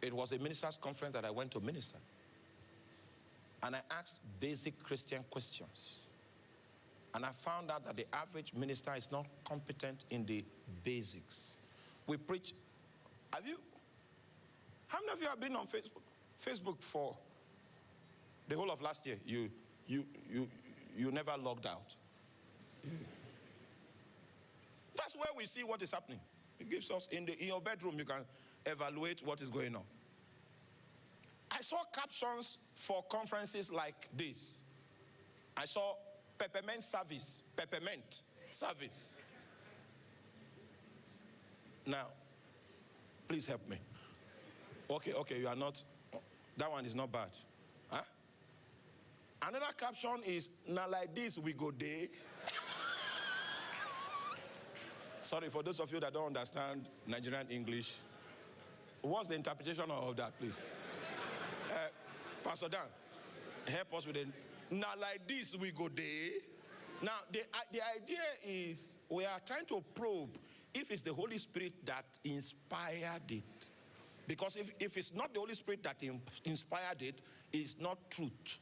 It was a minister's conference that I went to minister. And I asked basic Christian questions. And I found out that the average minister is not competent in the basics. We preach. Have you? How many of you have been on Facebook? Facebook for the whole of last year. You, you, you, you never logged out. That's where we see what is happening. It gives us in, the, in your bedroom, you can evaluate what is going on. I saw captions for conferences like this. I saw peppermint service, peppermint service. Now, please help me. Okay, okay, you are not, that one is not bad. Huh? Another caption is, now like this we go day. Sorry, for those of you that don't understand Nigerian English, what's the interpretation of that, please? Uh, Pastor Dan, help us with it. Now, like this, we go there. Now, the, uh, the idea is we are trying to probe if it's the Holy Spirit that inspired it. Because if, if it's not the Holy Spirit that inspired it, it's not truth.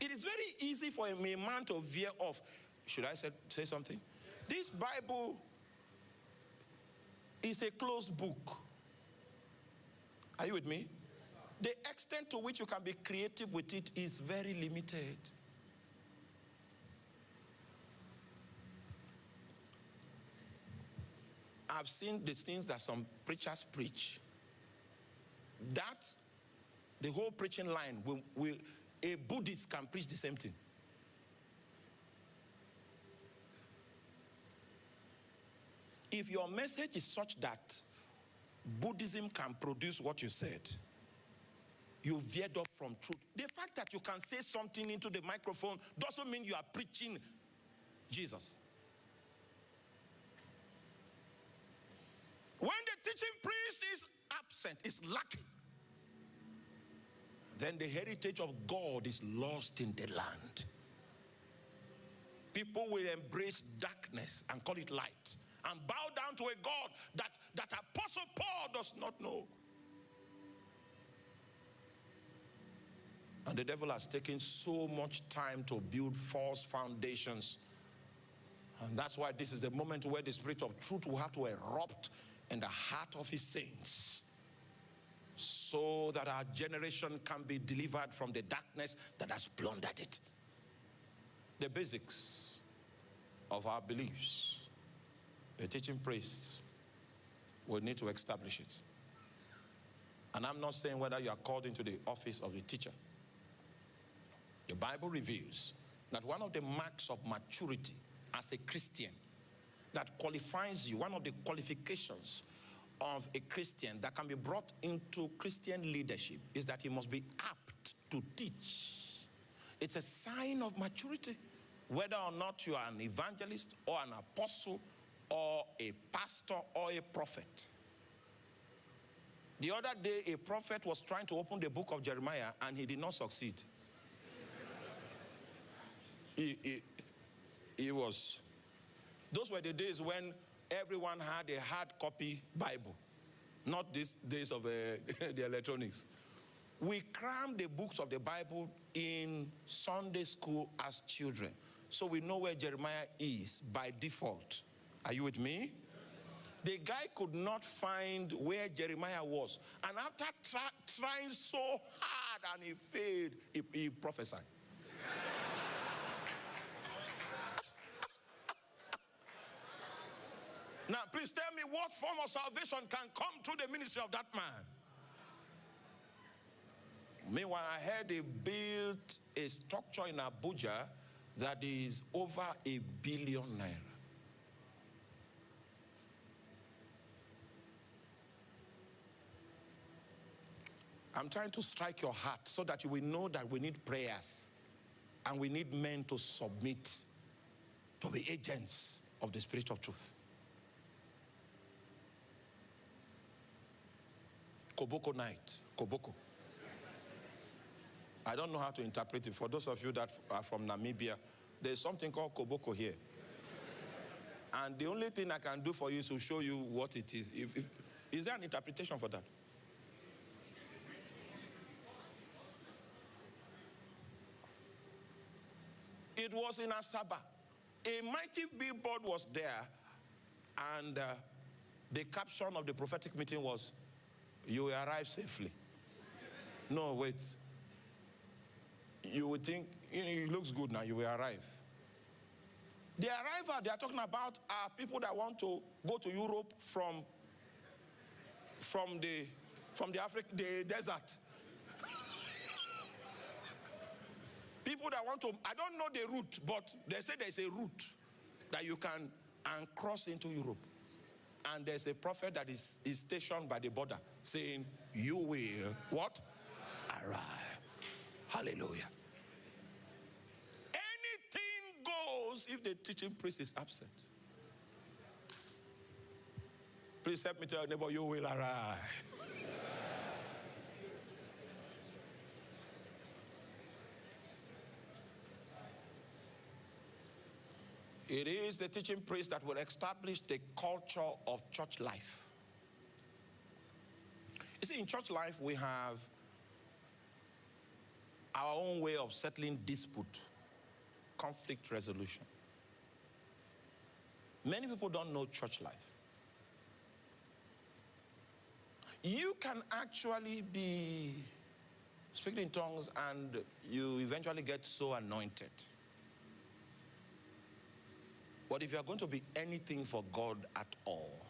It is very easy for a man to veer off. Should I say, say something? This Bible is a closed book. Are you with me? the extent to which you can be creative with it is very limited. I've seen the things that some preachers preach. That the whole preaching line will, will a Buddhist can preach the same thing. If your message is such that Buddhism can produce what you said, you veered off from truth. The fact that you can say something into the microphone doesn't mean you are preaching Jesus. When the teaching priest is absent, is lacking, then the heritage of God is lost in the land. People will embrace darkness and call it light and bow down to a God that, that Apostle Paul does not know. And the devil has taken so much time to build false foundations. And that's why this is the moment where the spirit of truth will have to erupt in the heart of his saints so that our generation can be delivered from the darkness that has plundered it. The basics of our beliefs, the teaching priest will need to establish it. And I'm not saying whether you are called into the office of the teacher. The Bible reveals that one of the marks of maturity as a Christian that qualifies you, one of the qualifications of a Christian that can be brought into Christian leadership is that he must be apt to teach. It's a sign of maturity, whether or not you are an evangelist or an apostle or a pastor or a prophet. The other day, a prophet was trying to open the book of Jeremiah and he did not succeed. he, he, he was. Those were the days when everyone had a hard copy Bible, not these days of uh, the electronics. We crammed the books of the Bible in Sunday school as children. So we know where Jeremiah is by default. Are you with me? The guy could not find where Jeremiah was. And after try, trying so hard and he failed, he, he prophesied. Now, please tell me what form of salvation can come through the ministry of that man. Meanwhile, I heard they built a structure in Abuja that is over a billion naira. I'm trying to strike your heart so that you will know that we need prayers and we need men to submit to be agents of the Spirit of truth. Koboko night. Koboko. I don't know how to interpret it. For those of you that are from Namibia, there's something called Koboko here. And the only thing I can do for you is to show you what it is. If, if, is there an interpretation for that? It was in Asaba. A mighty billboard was there, and uh, the caption of the prophetic meeting was you will arrive safely. No, wait. You would think, it looks good now, you will arrive. The arrival they are talking about are people that want to go to Europe from, from the, from the African the desert. people that want to, I don't know the route, but they say there's a route that you can and cross into Europe and there's a prophet that is, is stationed by the border saying, You will what? Arrive. Hallelujah. Anything goes if the teaching priest is absent. Please help me tell your neighbor, you will arrive. It is the teaching priest that will establish the culture of church life. You see, in church life, we have our own way of settling dispute, conflict resolution. Many people don't know church life. You can actually be speaking in tongues and you eventually get so anointed. But if you are going to be anything for God at all,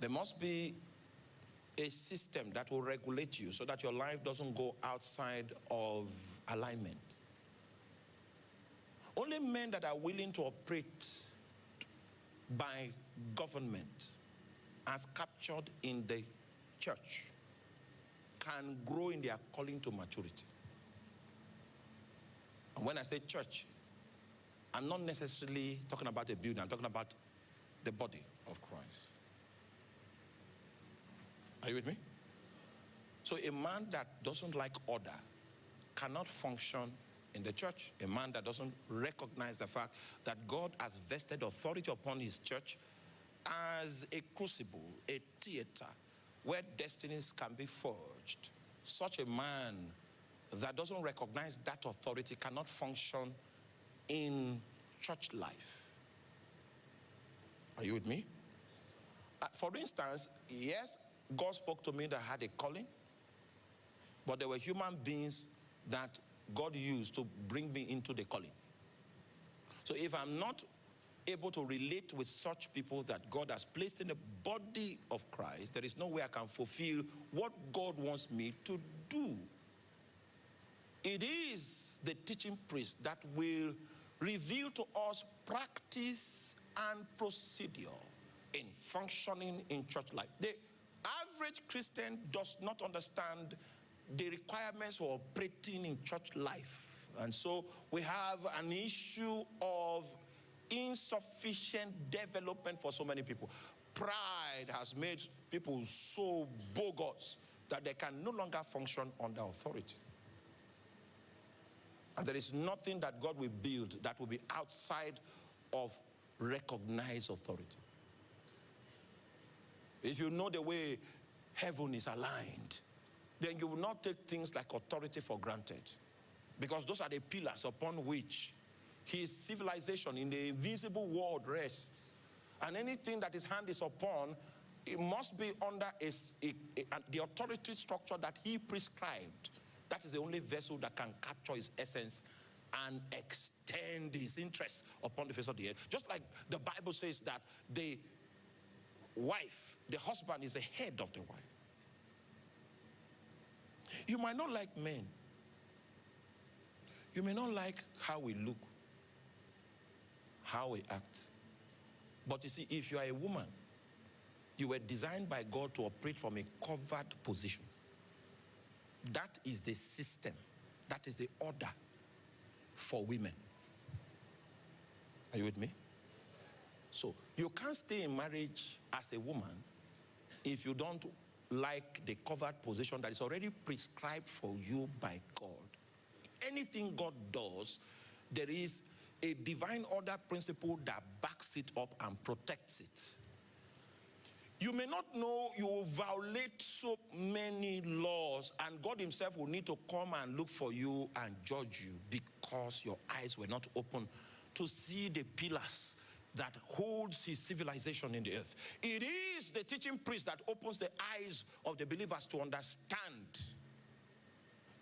there must be a system that will regulate you so that your life doesn't go outside of alignment. Only men that are willing to operate by government as captured in the church can grow in their calling to maturity. And when I say church, I'm not necessarily talking about a building, I'm talking about the body of Christ. Are you with me? So a man that doesn't like order cannot function in the church. A man that doesn't recognize the fact that God has vested authority upon his church as a crucible, a theater where destinies can be forged. Such a man that doesn't recognize that authority cannot function in church life. Are you with me? Uh, for instance, yes, God spoke to me that I had a calling, but there were human beings that God used to bring me into the calling. So if I'm not able to relate with such people that God has placed in the body of Christ, there is no way I can fulfill what God wants me to do. It is the teaching priest that will reveal to us practice and procedure in functioning in church life. The average Christian does not understand the requirements for operating in church life. And so we have an issue of insufficient development for so many people. Pride has made people so bogus that they can no longer function under authority. And there is nothing that God will build that will be outside of recognized authority. If you know the way heaven is aligned, then you will not take things like authority for granted. Because those are the pillars upon which his civilization in the invisible world rests. And anything that his hand is upon, it must be under a, a, a, the authority structure that he prescribed. That is the only vessel that can capture his essence and extend his interest upon the face of the earth. Just like the Bible says that the wife, the husband is the head of the wife. You might not like men. You may not like how we look, how we act. But you see, if you are a woman, you were designed by God to operate from a covered position. That is the system. That is the order for women. Are you with me? So you can't stay in marriage as a woman if you don't like the covered position that is already prescribed for you by God. Anything God does, there is a divine order principle that backs it up and protects it. You may not know you will violate so many laws, and God Himself will need to come and look for you and judge you because your eyes were not open to see the pillars that holds his civilization in the earth. It is the teaching priest that opens the eyes of the believers to understand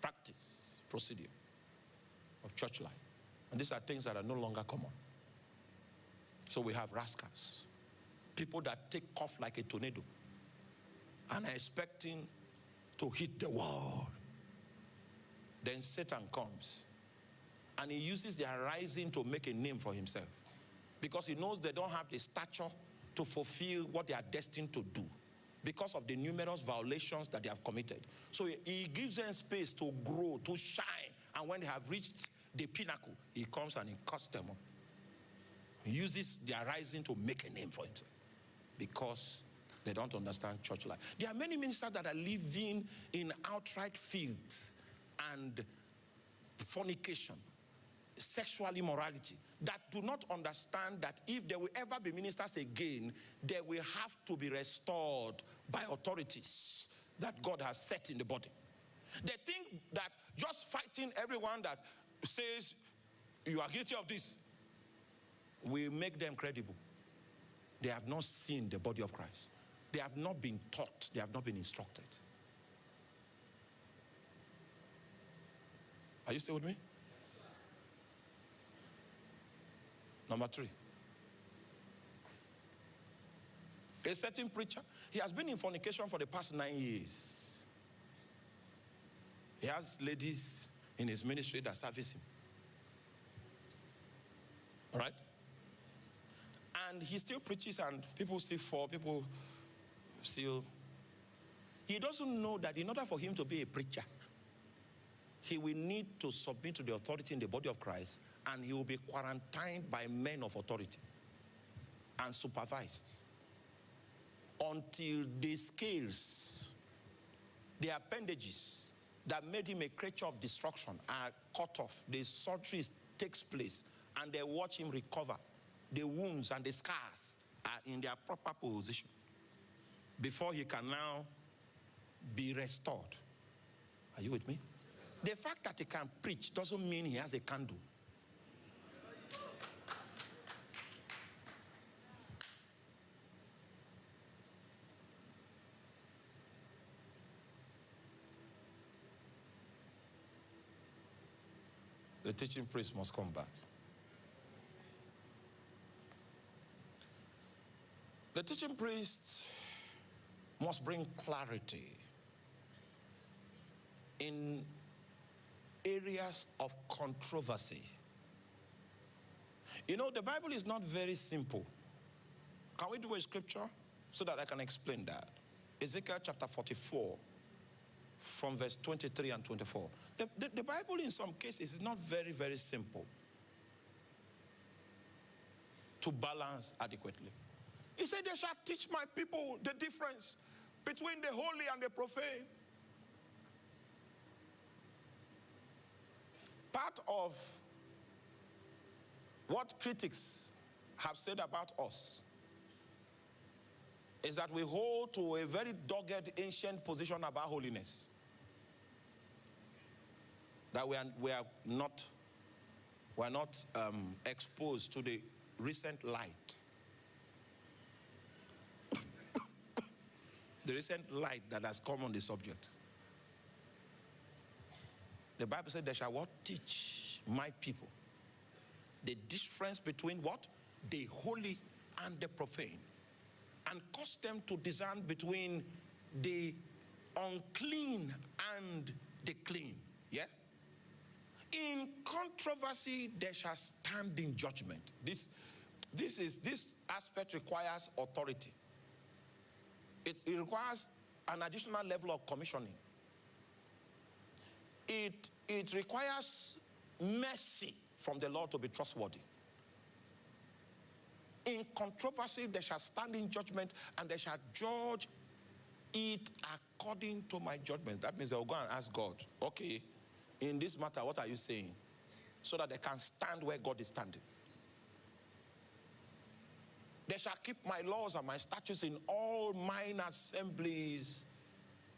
practice, procedure of church life. And these are things that are no longer common. So we have rascals, people that take off like a tornado and are expecting to hit the wall. Then Satan comes and he uses their rising to make a name for himself because he knows they don't have the stature to fulfill what they are destined to do because of the numerous violations that they have committed. So he gives them space to grow, to shine. And when they have reached the pinnacle, he comes and he cuts them up. He uses their rising to make a name for himself because they don't understand church life. There are many ministers that are living in outright fields and fornication sexual immorality that do not understand that if there will ever be ministers again, they will have to be restored by authorities that God has set in the body. They think that just fighting everyone that says you are guilty of this will make them credible. They have not seen the body of Christ. They have not been taught. They have not been instructed. Are you still with me? Number three. A certain preacher, he has been in fornication for the past nine years. He has ladies in his ministry that service him. All right? And he still preaches, and people still fall, people still. He doesn't know that in order for him to be a preacher, he will need to submit to the authority in the body of Christ, and he will be quarantined by men of authority and supervised until the scales, the appendages that made him a creature of destruction are cut off. The surgery takes place, and they watch him recover. The wounds and the scars are in their proper position before he can now be restored. Are you with me? The fact that he can preach doesn't mean he has a candle. The teaching priest must come back. The teaching priest must bring clarity in areas of controversy. You know, the Bible is not very simple. Can we do a scripture so that I can explain that? Ezekiel chapter 44, from verse 23 and 24. The, the, the, Bible, in some cases, is not very, very simple to balance adequately. He said, They shall teach my people the difference between the holy and the profane. Part of what critics have said about us is that we hold to a very dogged ancient position about holiness that we are, we are not, we are not um, exposed to the recent light. The recent light that has come on the subject. The Bible said, They shall what? Teach my people the difference between what? The holy and the profane. And cause them to discern between the unclean and the clean. Yeah? In controversy, there shall stand in judgment. This, this, is, this aspect requires authority. It, it requires an additional level of commissioning. It, it requires mercy from the Lord to be trustworthy. In controversy, they shall stand in judgment and they shall judge it according to my judgment. That means they'll go and ask God, okay, in this matter, what are you saying? So that they can stand where God is standing. They shall keep my laws and my statutes in all mine assemblies,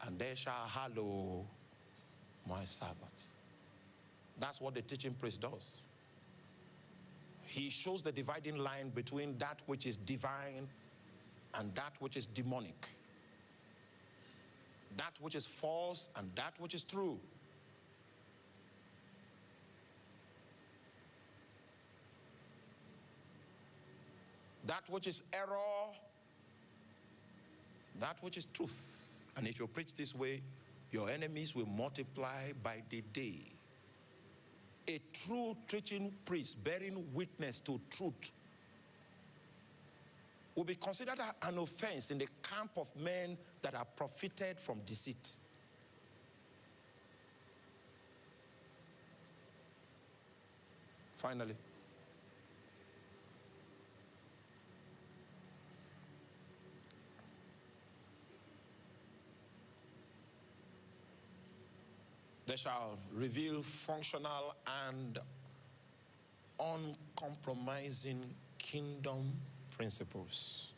and they shall hallow my Sabbaths. That's what the teaching priest does. He shows the dividing line between that which is divine and that which is demonic. That which is false and that which is true. That which is error, that which is truth. And if you preach this way, your enemies will multiply by the day. A true preaching priest bearing witness to truth will be considered an offense in the camp of men that are profited from deceit. Finally, They shall reveal functional and uncompromising kingdom principles.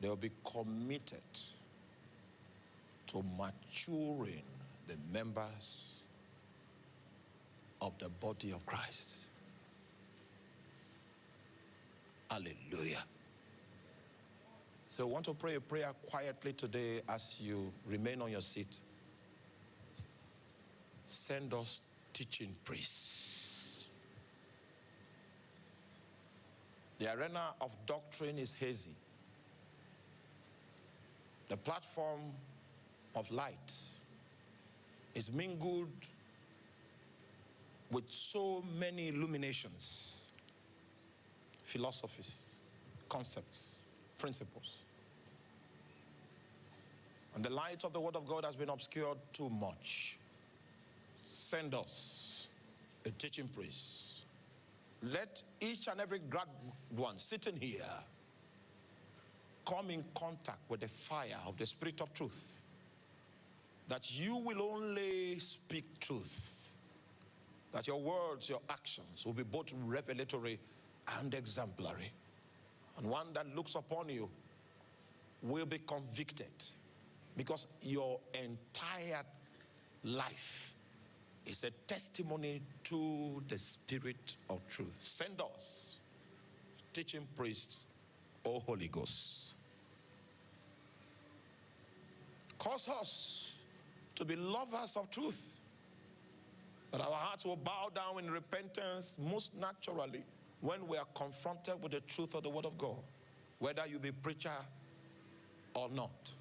They'll be committed to maturing the members of the body of Christ. Hallelujah. So I want to pray a prayer quietly today as you remain on your seat. Send us teaching priests. The arena of doctrine is hazy. The platform of light is mingled with so many illuminations, philosophies, concepts, principles. And the light of the Word of God has been obscured too much. Send us a teaching priest. Let each and every one sitting here come in contact with the fire of the Spirit of truth. That you will only speak truth. That your words, your actions will be both revelatory and exemplary. And one that looks upon you will be convicted because your entire life is a testimony to the spirit of truth. Send us, teaching priests, O Holy Ghost. Cause us to be lovers of truth, that our hearts will bow down in repentance most naturally when we are confronted with the truth of the Word of God, whether you be preacher or not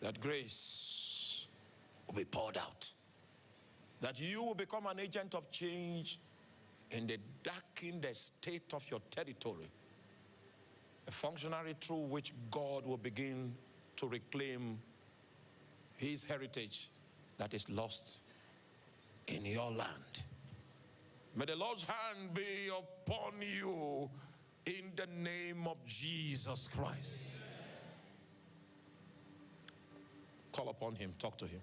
that grace will be poured out. That you will become an agent of change in the darkened state of your territory. A functionary through which God will begin to reclaim his heritage that is lost in your land. May the Lord's hand be upon you in the name of Jesus Christ. Call upon him, talk to him.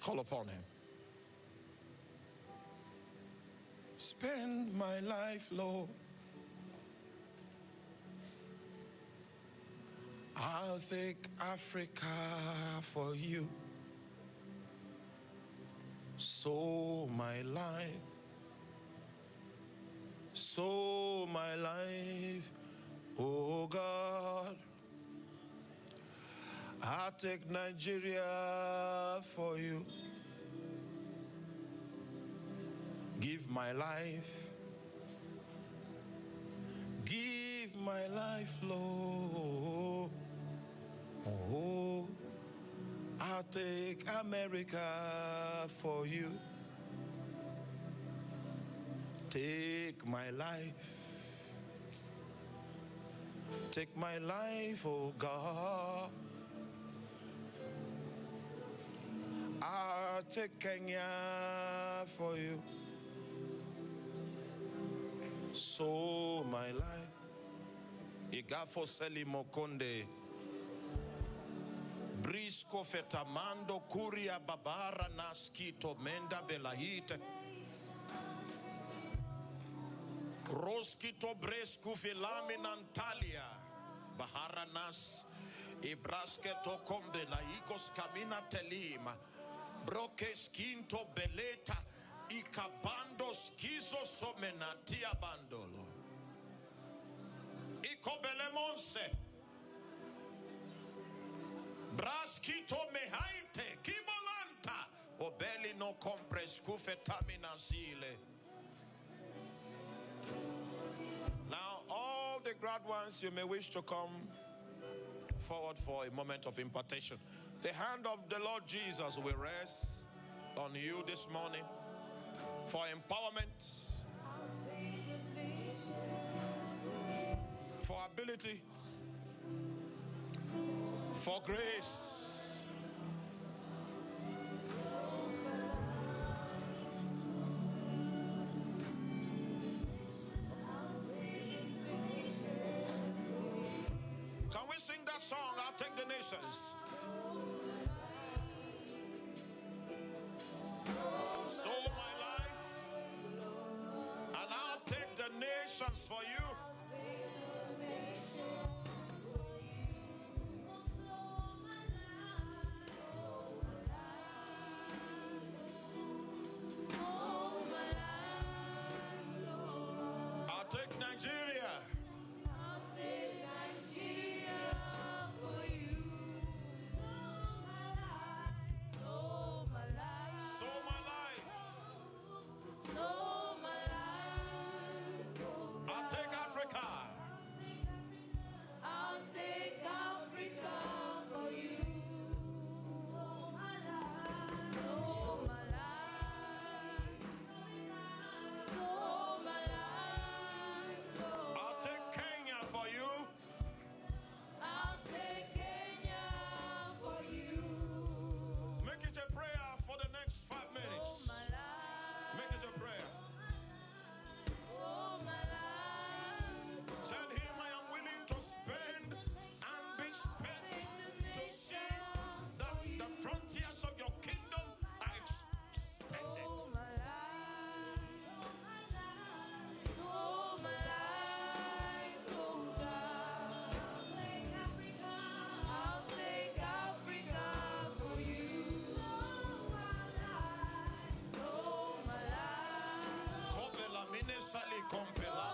Call upon him. Spend my life, Lord. I'll take Africa for you. So my life, so my life, oh God. I'll take Nigeria for you. Give my life. Give my life, Lord. Oh, I'll take America for you. Take my life. Take my life, oh God. I'll take Kenya for you. So my life. Igafo Seli Mokonde. Brisco fetamando curia babara naskito menda belahite. Roskito brescu filamin. Bahara nas. Ibraske tokombe laigos camina telima. Broques quinto beleta. Ikabando skizo somenatia bandolo. Braskito mehainte. Kibolanta. Obeli no compres kufetamina zile. Now, all the grad ones, you may wish to come forward for a moment of impartation. The hand of the Lord Jesus will rest on you this morning for empowerment, for ability, for grace. Nations for you. That the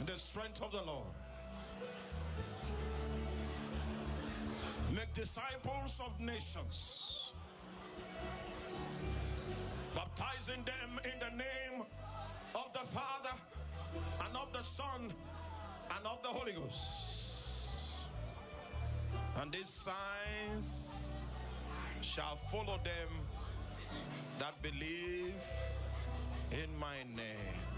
and the strength of the Lord. Make disciples of nations, baptizing them in the name of the Father and of the Son and of the Holy Ghost. And these signs shall follow them that believe in my name.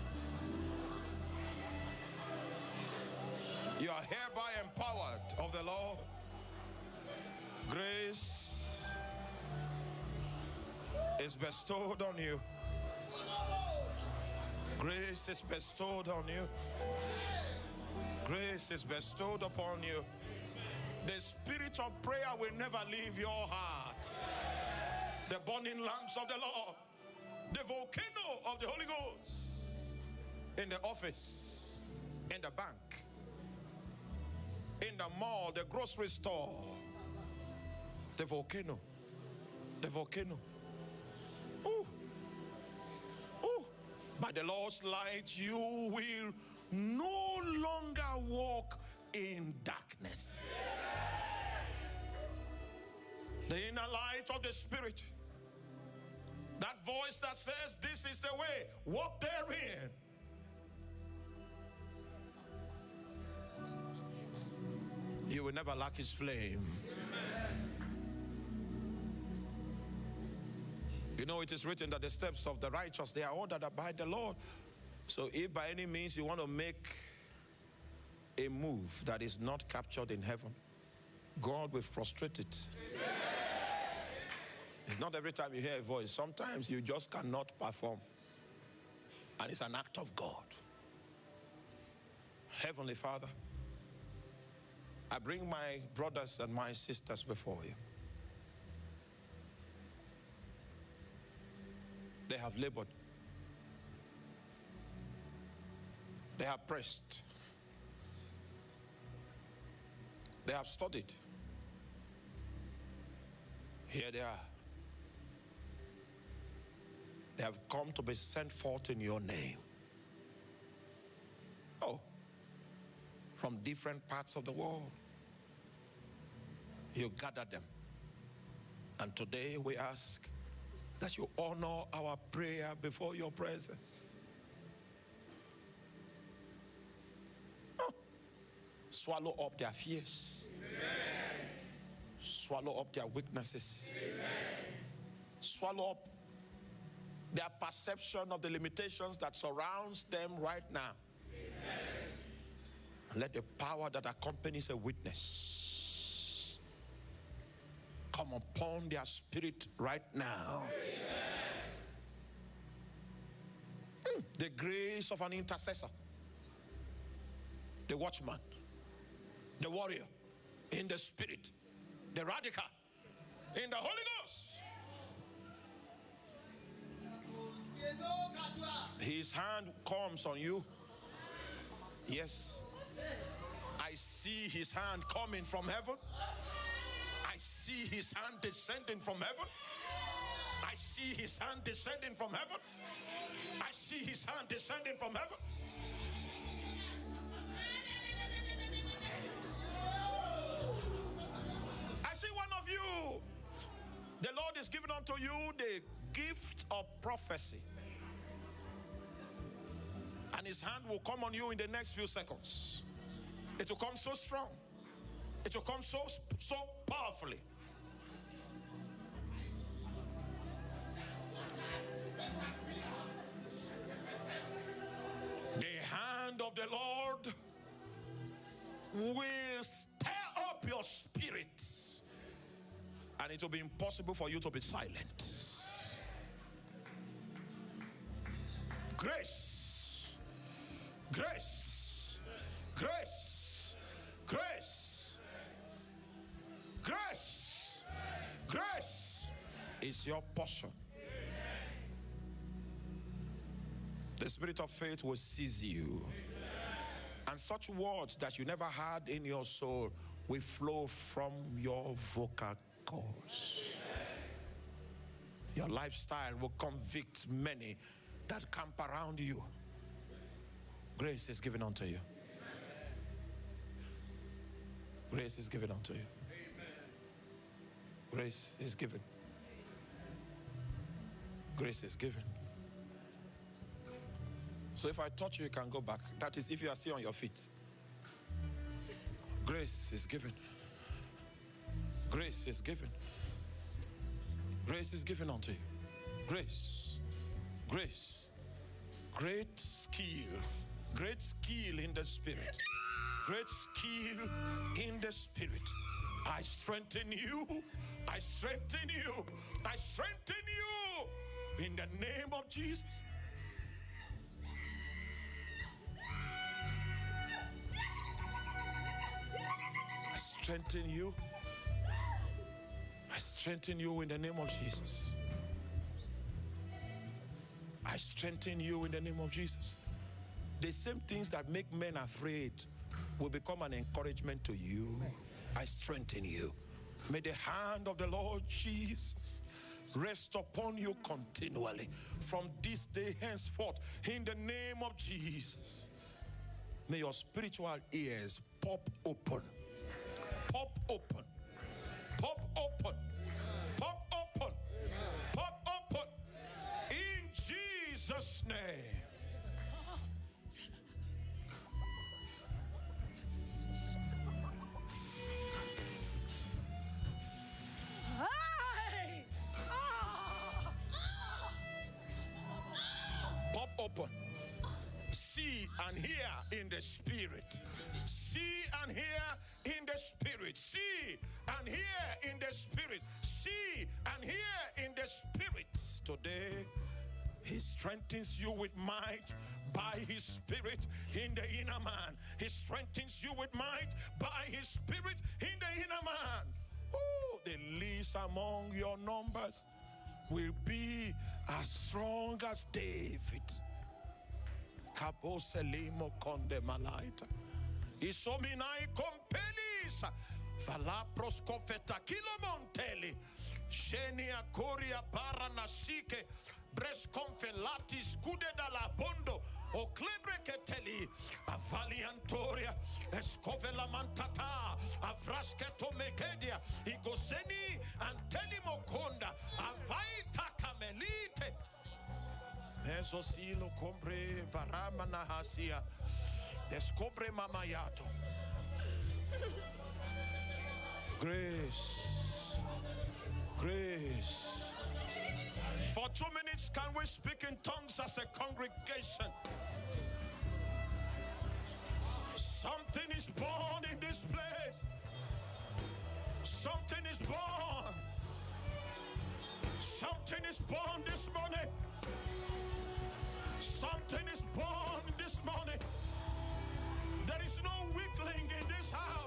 You are hereby empowered of the Lord. Grace is bestowed on you. Grace is bestowed on you. Grace is bestowed upon you. The spirit of prayer will never leave your heart. The burning lamps of the Lord, the volcano of the Holy Ghost, in the office, in the bank, in the mall, the grocery store, the volcano, the volcano. Ooh. Ooh. By the Lord's light, you will no longer walk in darkness. The inner light of the Spirit. That voice that says, This is the way, walk therein. You will never lack his flame. You know, it is written that the steps of the righteous, they are ordered by the Lord. So if by any means you want to make a move that is not captured in heaven, God will frustrate it. It's not every time you hear a voice. Sometimes you just cannot perform. And it's an act of God. Heavenly Father, I bring my brothers and my sisters before you. They have labored. They have pressed. They have studied. Here they are. They have come to be sent forth in your name. Oh, from different parts of the world. You gather them. And today we ask that you honor our prayer before your presence. Swallow up their fears. Amen. Swallow up their weaknesses. Amen. Swallow up their perception of the limitations that surrounds them right now. Amen. And let the power that accompanies a witness come upon their spirit right now. Mm, the grace of an intercessor, the watchman, the warrior in the spirit, the radical in the Holy Ghost. His hand comes on you. Yes. I see his hand coming from heaven. See his hand descending from heaven. I see his hand descending from heaven. I see his hand descending from heaven. I see one of you. The Lord is giving unto you the gift of prophecy. And his hand will come on you in the next few seconds. It will come so strong. It will come so so powerfully. The hand of the Lord will stir up your spirit. And it will be impossible for you to be silent. Grace. Grace. Grace. Grace. Grace. Grace is your portion. The spirit of faith will seize you. And such words that you never had in your soul will flow from your vocal cords. Your lifestyle will convict many that camp around you. Grace is given unto you. Grace is given unto you. Grace is given. Grace is given. So if I touch you, you can go back. That is if you are still on your feet. Grace is given. Grace is given. Grace is given unto you. Grace. Grace. Great skill. Great skill in the spirit. Great skill in the spirit. I strengthen you. I strengthen you. I strengthen you in the name of Jesus. Strengthen you. I strengthen you in the name of Jesus. I strengthen you in the name of Jesus. The same things that make men afraid will become an encouragement to you. I strengthen you. May the hand of the Lord Jesus rest upon you continually from this day henceforth in the name of Jesus. May your spiritual ears pop open. Pop open. Strengthens you with might by his spirit in the inner man. He strengthens you with might by his spirit in the inner man. Oh, the least among your numbers will be as strong as David. Kaboselimo konde malaita. Isominai compelisa. Falapros kofeta kilomonteli. Shenia coria para nasike. Bres confelati scude dalla bondo. O clebre keteli. Avaliantoria. Escovela mantata. Avrasketo mekedia. Igoseni antelimo konda. Avaita kamelite. Mesosilo compre barama nahasia. Descobre mamayato. Grace. Grace. For two minutes, can we speak in tongues as a congregation? Something is born in this place. Something is born. Something is born this morning. Something is born this morning. There is no weakling in this house.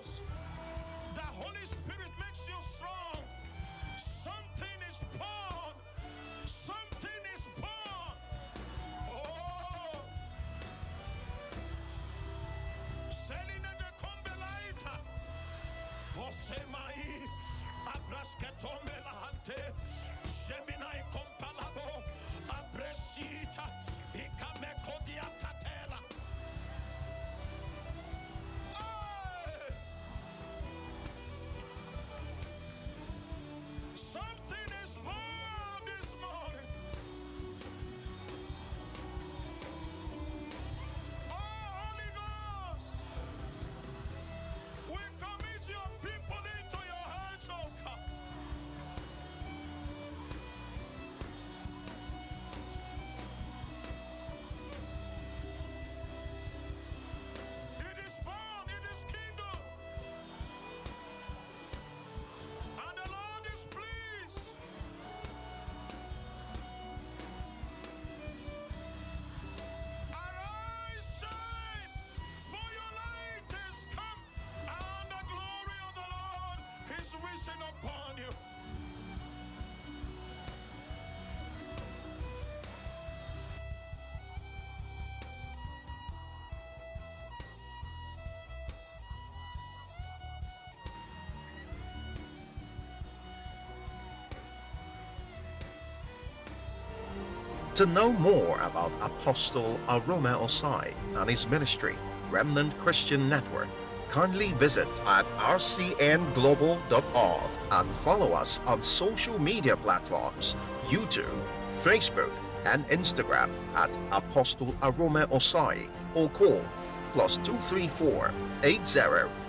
To know more about Apostle Arome Osayi and his ministry, Remnant Christian Network, kindly visit at rcnglobal.org and follow us on social media platforms YouTube, Facebook, and Instagram at Apostle Arome Osayi or call plus 234 80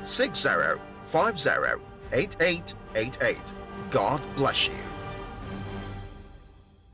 60 50 8888. God bless you.